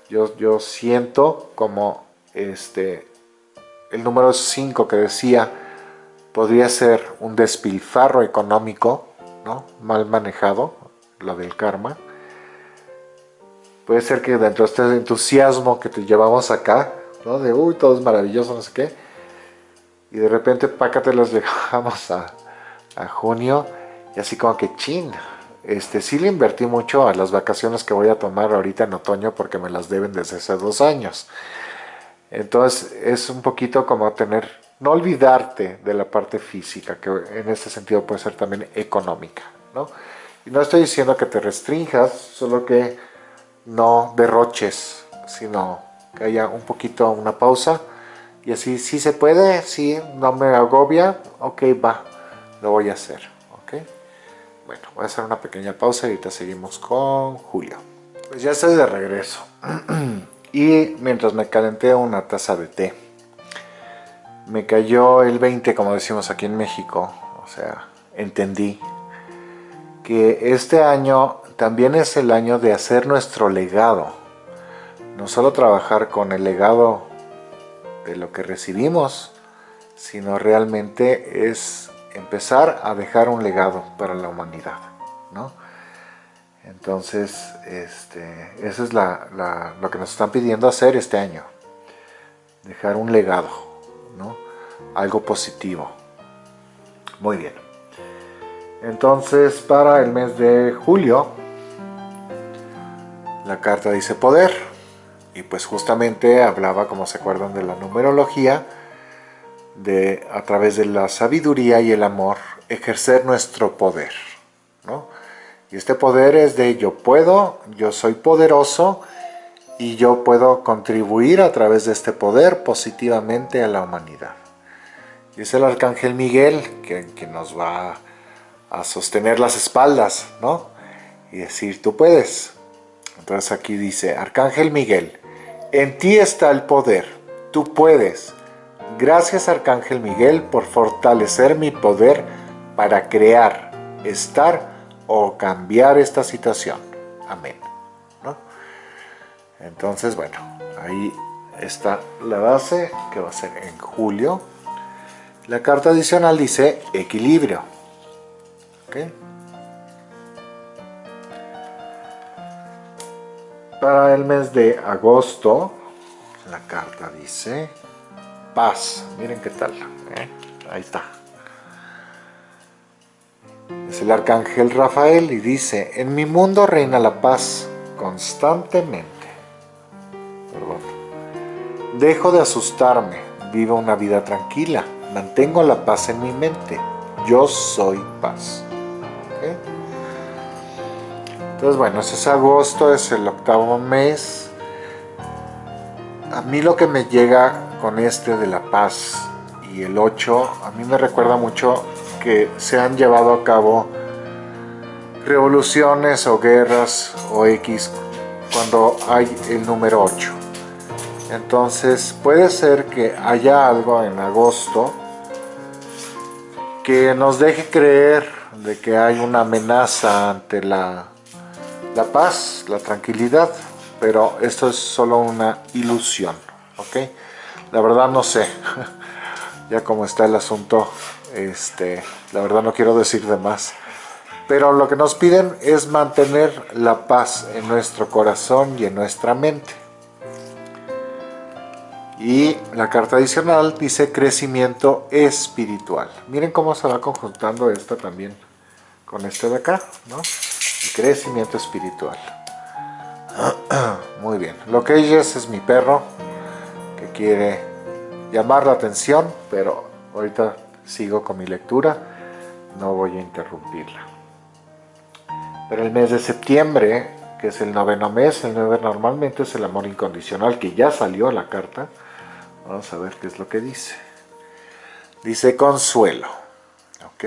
Yo, yo siento como este, el número 5 que decía, podría ser un despilfarro económico, ¿no? mal manejado, lo del karma, puede ser que dentro de este entusiasmo que te llevamos acá, ¿no? De, uy, todo es maravilloso, no sé qué, y de repente, pácate, los [LAUGHS] dejamos a, a junio, y así como que, chin, este, sí le invertí mucho a las vacaciones que voy a tomar ahorita en otoño porque me las deben desde hace dos años. Entonces es un poquito como tener, no olvidarte de la parte física, que en este sentido puede ser también económica. ¿no? Y no estoy diciendo que te restringas, solo que no derroches, sino que haya un poquito una pausa. Y así, si se puede, si no me agobia, ok, va, lo voy a hacer. ¿ok? Bueno, voy a hacer una pequeña pausa y ahorita seguimos con Julio. Pues ya estoy de regreso. [CLEARS THROAT] y mientras me calenté una taza de té, me cayó el 20, como decimos aquí en México. O sea, entendí que este año también es el año de hacer nuestro legado. No solo trabajar con el legado de lo que recibimos, sino realmente es empezar a dejar un legado para la humanidad, ¿no? Entonces, este, eso es lo que nos están pidiendo hacer este año. Dejar un legado, ¿no? Algo positivo. Muy bien. Entonces, para el mes de julio, la carta dice poder. Y pues justamente hablaba, como se acuerdan, de la numerología, de a través de la sabiduría y el amor ejercer nuestro poder. Y este poder es de yo puedo, yo soy poderoso y yo puedo contribuir a través de este poder positivamente a la humanidad. Y es el Arcángel Miguel que, que nos va a sostener las espaldas, ¿no? Y decir, tú puedes. Entonces aquí dice, Arcángel Miguel, en ti está el poder, tú puedes Gracias Arcángel Miguel por fortalecer mi poder para crear, estar o cambiar esta situación. Amén. Entonces, bueno, ahí está la base que va a ser en julio. La carta adicional dice equilibrio. Para el mes de agosto, la carta dice paz. Miren qué tal. ¿eh? Ahí está. Es el arcángel Rafael y dice, en mi mundo reina la paz constantemente. Dejo de asustarme, vivo una vida tranquila, mantengo la paz en mi mente. Yo soy paz. Entonces bueno, ese es agosto, es el octavo mes. A mí lo que me llega con este de La Paz y el 8, a mí me recuerda mucho que se han llevado a cabo revoluciones o guerras o X cuando hay el número 8. Entonces puede ser que haya algo en agosto que nos deje creer de que hay una amenaza ante la, la paz, la tranquilidad, pero esto es solo una ilusión, ¿ok? La verdad no sé, [LAUGHS] ya como está el asunto, este, la verdad no quiero decir de más. Pero lo que nos piden es mantener la paz en nuestro corazón y en nuestra mente. Y la carta adicional dice crecimiento espiritual. Miren cómo se va conjuntando esta también con este de acá, ¿no? Crecimiento espiritual. [CLEARS THROAT] Muy bien. Lo que ella es, es mi perro quiere llamar la atención, pero ahorita sigo con mi lectura, no voy a interrumpirla. Pero el mes de septiembre, que es el noveno mes, el nueve normalmente es el amor incondicional, que ya salió la carta. Vamos a ver qué es lo que dice. Dice consuelo, ¿ok?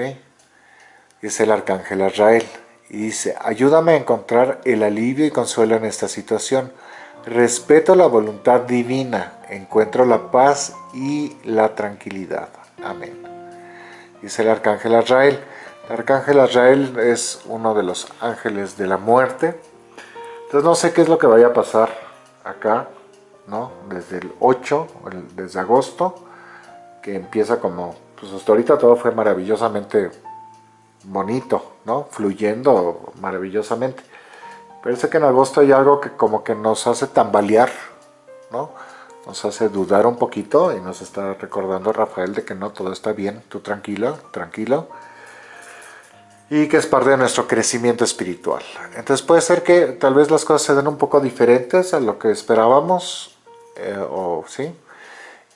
Es el arcángel Israel. Y dice, ayúdame a encontrar el alivio y consuelo en esta situación Respeto la voluntad divina, encuentro la paz y la tranquilidad. Amén. Dice el Arcángel Azrael. El Arcángel Azrael es uno de los ángeles de la muerte. Entonces no sé qué es lo que vaya a pasar acá, ¿no? Desde el 8, desde agosto, que empieza como, pues hasta ahorita todo fue maravillosamente bonito, ¿no? Fluyendo maravillosamente. Parece que en agosto hay algo que como que nos hace tambalear, ¿no? Nos hace dudar un poquito y nos está recordando Rafael de que no, todo está bien, tú tranquilo, tranquilo. Y que es parte de nuestro crecimiento espiritual. Entonces puede ser que tal vez las cosas se den un poco diferentes a lo que esperábamos, eh, o sí,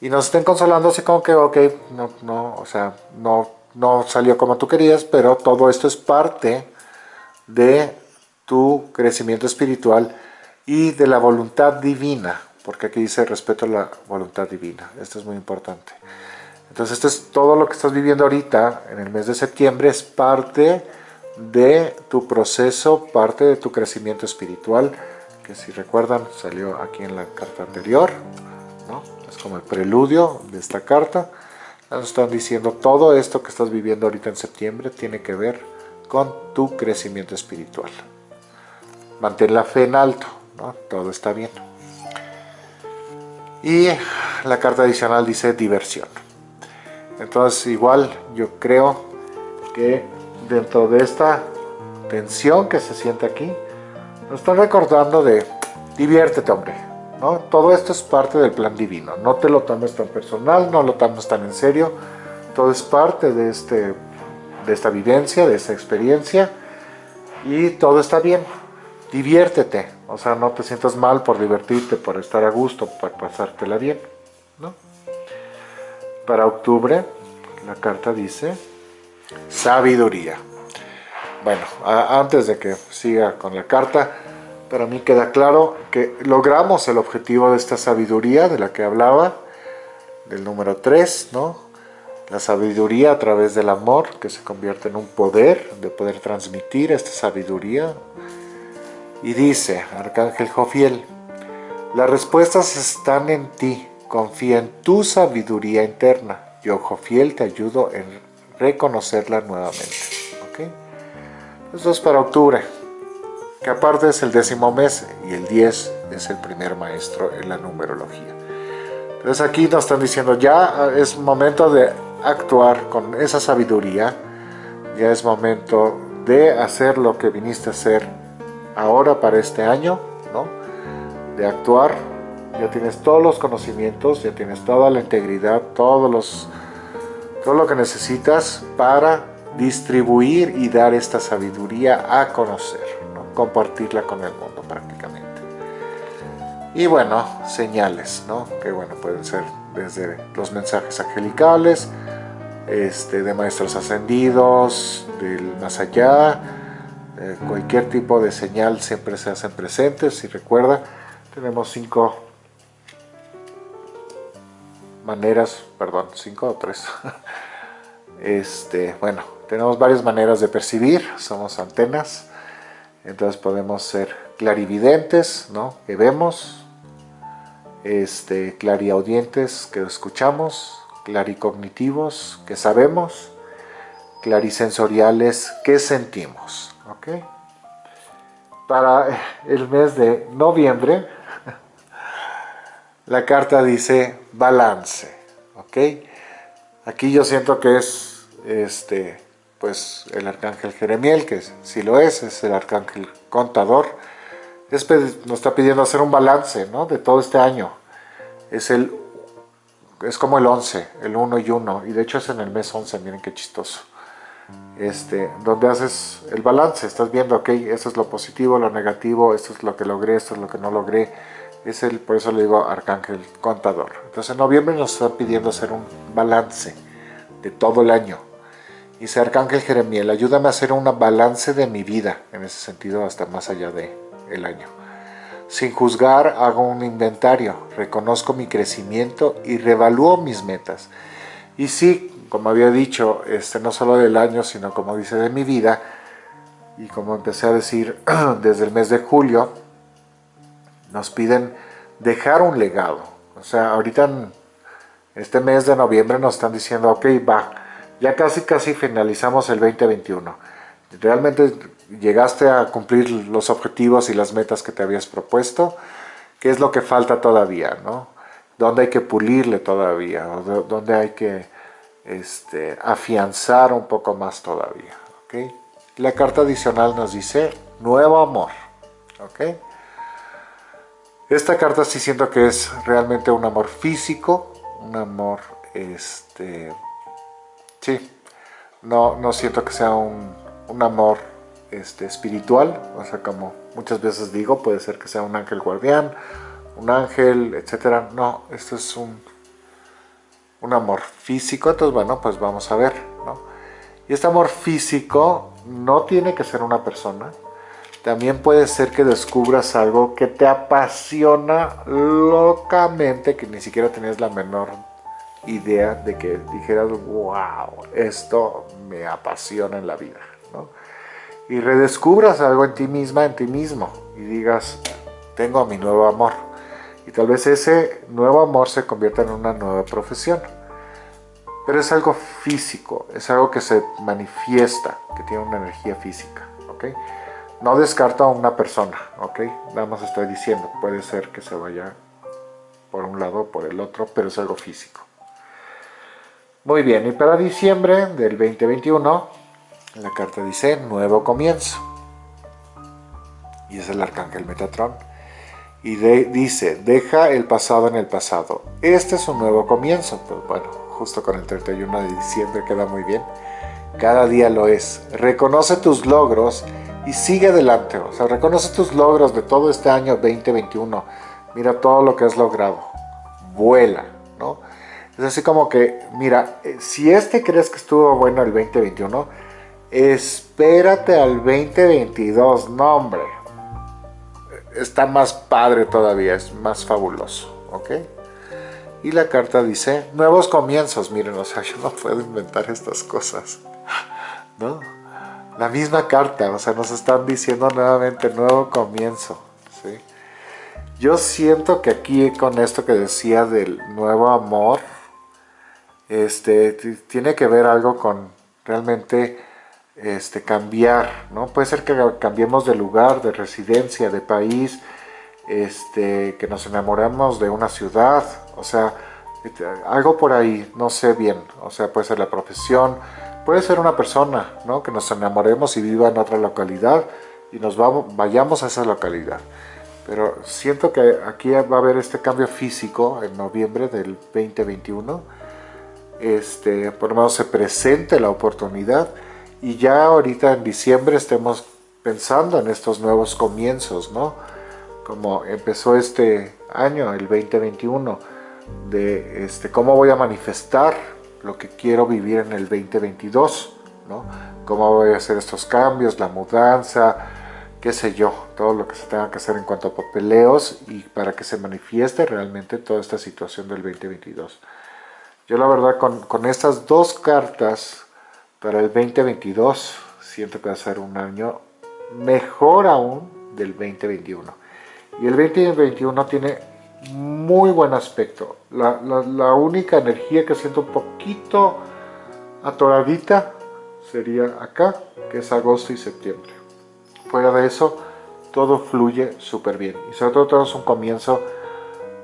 y nos estén consolando así como que, ok, no, no, o sea, no, no salió como tú querías, pero todo esto es parte de tu crecimiento espiritual y de la voluntad divina, porque aquí dice respeto a la voluntad divina, esto es muy importante. Entonces esto es todo lo que estás viviendo ahorita en el mes de septiembre, es parte de tu proceso, parte de tu crecimiento espiritual, que si recuerdan salió aquí en la carta anterior, ¿no? es como el preludio de esta carta. Nos están diciendo todo esto que estás viviendo ahorita en septiembre tiene que ver con tu crecimiento espiritual. Mantén la fe en alto, ¿no? todo está bien. Y la carta adicional dice diversión. Entonces igual yo creo que dentro de esta tensión que se siente aquí, nos está recordando de diviértete hombre, ¿no? Todo esto es parte del plan divino, no te lo tomes tan personal, no lo tomes tan en serio, todo es parte de, este, de esta vivencia, de esta experiencia. Y todo está bien, diviértete, o sea, no te sientas mal por divertirte, por estar a gusto, por pasártela bien, ¿no? Para octubre, la carta dice sabiduría. Bueno, antes de que siga con la carta, para mí queda claro que logramos el objetivo de esta sabiduría de la que hablaba, del número 3, ¿no? La sabiduría a través del amor, que se convierte en un poder, de poder transmitir esta sabiduría. Y dice, Arcángel Jofiel, las respuestas están en ti, confía en tu sabiduría interna. Yo, Jofiel, te ayudo en reconocerla nuevamente. ¿ok? Esto es para octubre que aparte es el décimo mes y el 10 es el primer maestro en la numerología. Entonces aquí nos están diciendo ya es momento de actuar con esa sabiduría, ya es momento de hacer lo que viniste a hacer ahora para este año, ¿no? de actuar, ya tienes todos los conocimientos, ya tienes toda la integridad, todos los, todo lo que necesitas para distribuir y dar esta sabiduría a conocer compartirla con el mundo prácticamente. Y bueno, señales, ¿no? Que bueno, pueden ser desde los mensajes angelicales, este, de maestros ascendidos, del más allá, eh, cualquier tipo de señal siempre se hacen presentes. Si recuerda, tenemos cinco maneras, perdón, cinco o tres. [LAUGHS] Este, bueno, tenemos varias maneras de percibir, somos antenas, entonces podemos ser clarividentes, ¿no? que vemos, este, clariaudientes, que escuchamos, claricognitivos, que sabemos, clarisensoriales, que sentimos. Para el mes de noviembre, la carta dice balance. ¿ok? Aquí yo siento que es este, pues el arcángel Jeremiel, que si lo es, es el arcángel contador, nos está pidiendo hacer un balance ¿no? de todo este año. Es, el, es como el 11, el 1 y 1, y de hecho es en el mes 11, miren qué chistoso. Este, donde haces el balance, estás viendo, ok, esto es lo positivo, lo negativo, esto es lo que logré, esto es lo que no logré, es el, por eso le digo arcángel contador. Entonces en noviembre nos está pidiendo hacer un balance de todo el año, Dice Arcángel Jeremiel, ayúdame a hacer un balance de mi vida, en ese sentido hasta más allá de el año. Sin juzgar, hago un inventario, reconozco mi crecimiento y revalúo mis metas. Y sí, como había dicho, este, no solo del año, sino como dice de mi vida, y como empecé a decir [CLEARS THROAT] desde el mes de julio, nos piden dejar un legado. O sea, ahorita este mes de noviembre nos están diciendo, ok, va, ya casi casi finalizamos el 2021. ¿Realmente llegaste a cumplir los objetivos y las metas que te habías propuesto? ¿Qué es lo que falta todavía? ¿no? ¿Dónde hay que pulirle todavía? ¿Dónde hay que este, afianzar un poco más todavía? ¿okay? La carta adicional nos dice nuevo amor. ¿ok? Esta carta sí siento que es realmente un amor físico, un amor, este, sí, no, no siento que sea un, un amor este, espiritual, o sea, como muchas veces digo, puede ser que sea un ángel guardián, un ángel, etcétera. No, esto es un, un amor físico, entonces bueno, pues vamos a ver. Y este amor físico no tiene que ser una persona, también puede ser que descubras algo que te apasiona locamente, que ni siquiera tenías la menor idea de que dijeras, wow, esto me apasiona en la vida. Y redescubras algo en ti misma, en ti mismo, y digas, tengo mi nuevo amor. Y tal vez ese nuevo amor se convierta en una nueva profesión. Pero es algo físico, es algo que se manifiesta, que tiene una energía física. No descarto a una persona, ¿ok? Nada más estoy diciendo, puede ser que se vaya por un lado o por el otro, pero es algo físico. Muy bien, y para diciembre del 2021, la carta dice Nuevo Comienzo. Y es el Arcángel Metatron. Y dice, deja el pasado en el pasado. Este es un nuevo comienzo. Pues bueno, justo con el 31 de diciembre queda muy bien. Cada día lo es. Reconoce tus logros y sigue adelante. O sea, reconoce tus logros de todo este año 2021. Mira todo lo que has logrado. Vuela, ¿no? Es así como que, mira, eh, si este crees que estuvo bueno el 2021, espérate al 2022. No, hombre. Está más padre todavía, es más fabuloso, ¿ok? Y la carta dice, nuevos comienzos. Miren, o sea, [LAUGHS] yo no puedo inventar estas cosas, [LAUGHS] ¿no? la misma carta, o sea, nos están diciendo nuevamente nuevo comienzo, ¿sí? Yo siento que aquí con esto que decía del nuevo amor, este, tiene que ver algo con realmente este, cambiar, ¿no? Puede ser que cambiemos de lugar, de residencia, de país, este, que nos enamoremos de una ciudad, o sea, algo por ahí, no sé bien, o sea, puede ser la profesión, Puede ser una persona, ¿no? Que nos enamoremos y viva en otra localidad y nos vayamos a esa localidad. Pero siento que aquí va a haber este cambio físico en noviembre del 2021. Este, por lo menos se presente la oportunidad y ya ahorita en diciembre estemos pensando en estos nuevos comienzos, ¿no? Como empezó este año, el 2021, de este, cómo voy a manifestar lo que quiero vivir en el 2022, ¿no? Cómo voy a hacer estos cambios, la mudanza, qué sé yo, todo lo que se tenga que hacer en cuanto a papeleos y para que se manifieste realmente toda esta situación del 2022. Yo la verdad con, con estas dos cartas para el 2022 siento que va a ser un año mejor aún del 2021. Y el 2021 tiene muy buen aspecto. La, única energía que siento un poquito atoradita sería acá, que es agosto y septiembre. Fuera de eso, todo fluye súper bien. Y sobre todo, todo es un comienzo,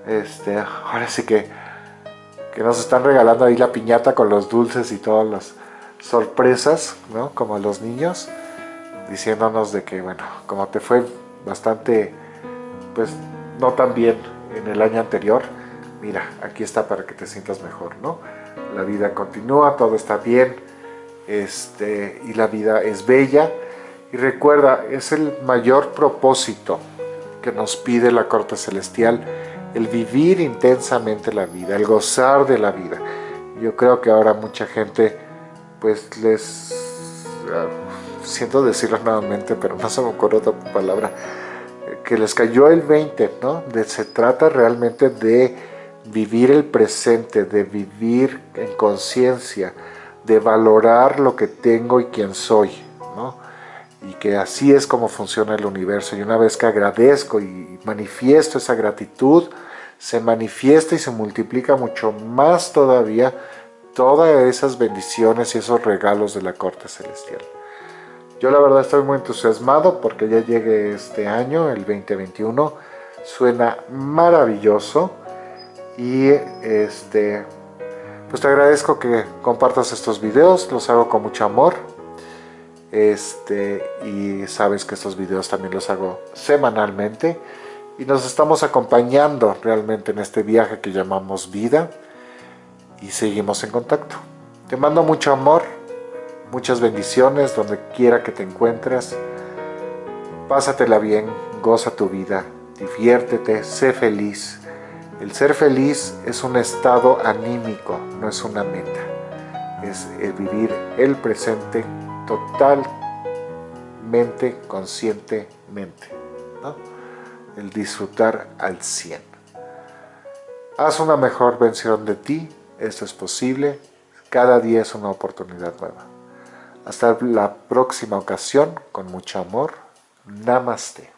este, ahora sí que, que nos están regalando ahí la piñata con los dulces y todas las sorpresas, ¿no? Como los niños, diciéndonos de que, bueno, como te fue bastante, pues, no tan bien en el año anterior, mira, aquí está para que te sientas mejor, ¿no? La vida continúa, todo está bien, este, y la vida es bella. Y recuerda, es el mayor propósito que nos pide la corte celestial, el vivir intensamente la vida, el gozar de la vida. Yo creo que ahora mucha gente, pues les, ah, siento decirlo nuevamente, pero no se me ocurre otra palabra, que les cayó el 20, ¿no? Se trata realmente de vivir el presente, de vivir en conciencia, de valorar lo que tengo y quién soy, ¿no? Y que así es como funciona el universo. Y una vez que agradezco y manifiesto esa gratitud, se manifiesta y se multiplica mucho más todavía todas esas bendiciones y esos regalos de la corte celestial. Yo la verdad estoy muy entusiasmado porque ya llegue este año, el 2021. Suena maravilloso y este, pues te agradezco que compartas estos videos, los hago con mucho amor. Este, y sabes que estos videos también los hago semanalmente y nos estamos acompañando realmente en este viaje que llamamos vida y seguimos en contacto. Te mando mucho amor, muchas bendiciones donde quiera que te encuentres. Pásatela bien, goza tu vida, diviértete, sé feliz. El ser feliz es un estado anímico, no es una meta. Es el vivir el presente totalmente, conscientemente. El disfrutar al 100. Haz una mejor versión de ti, esto es posible. Cada día es una oportunidad nueva. Hasta la próxima ocasión, con mucho amor. Namaste.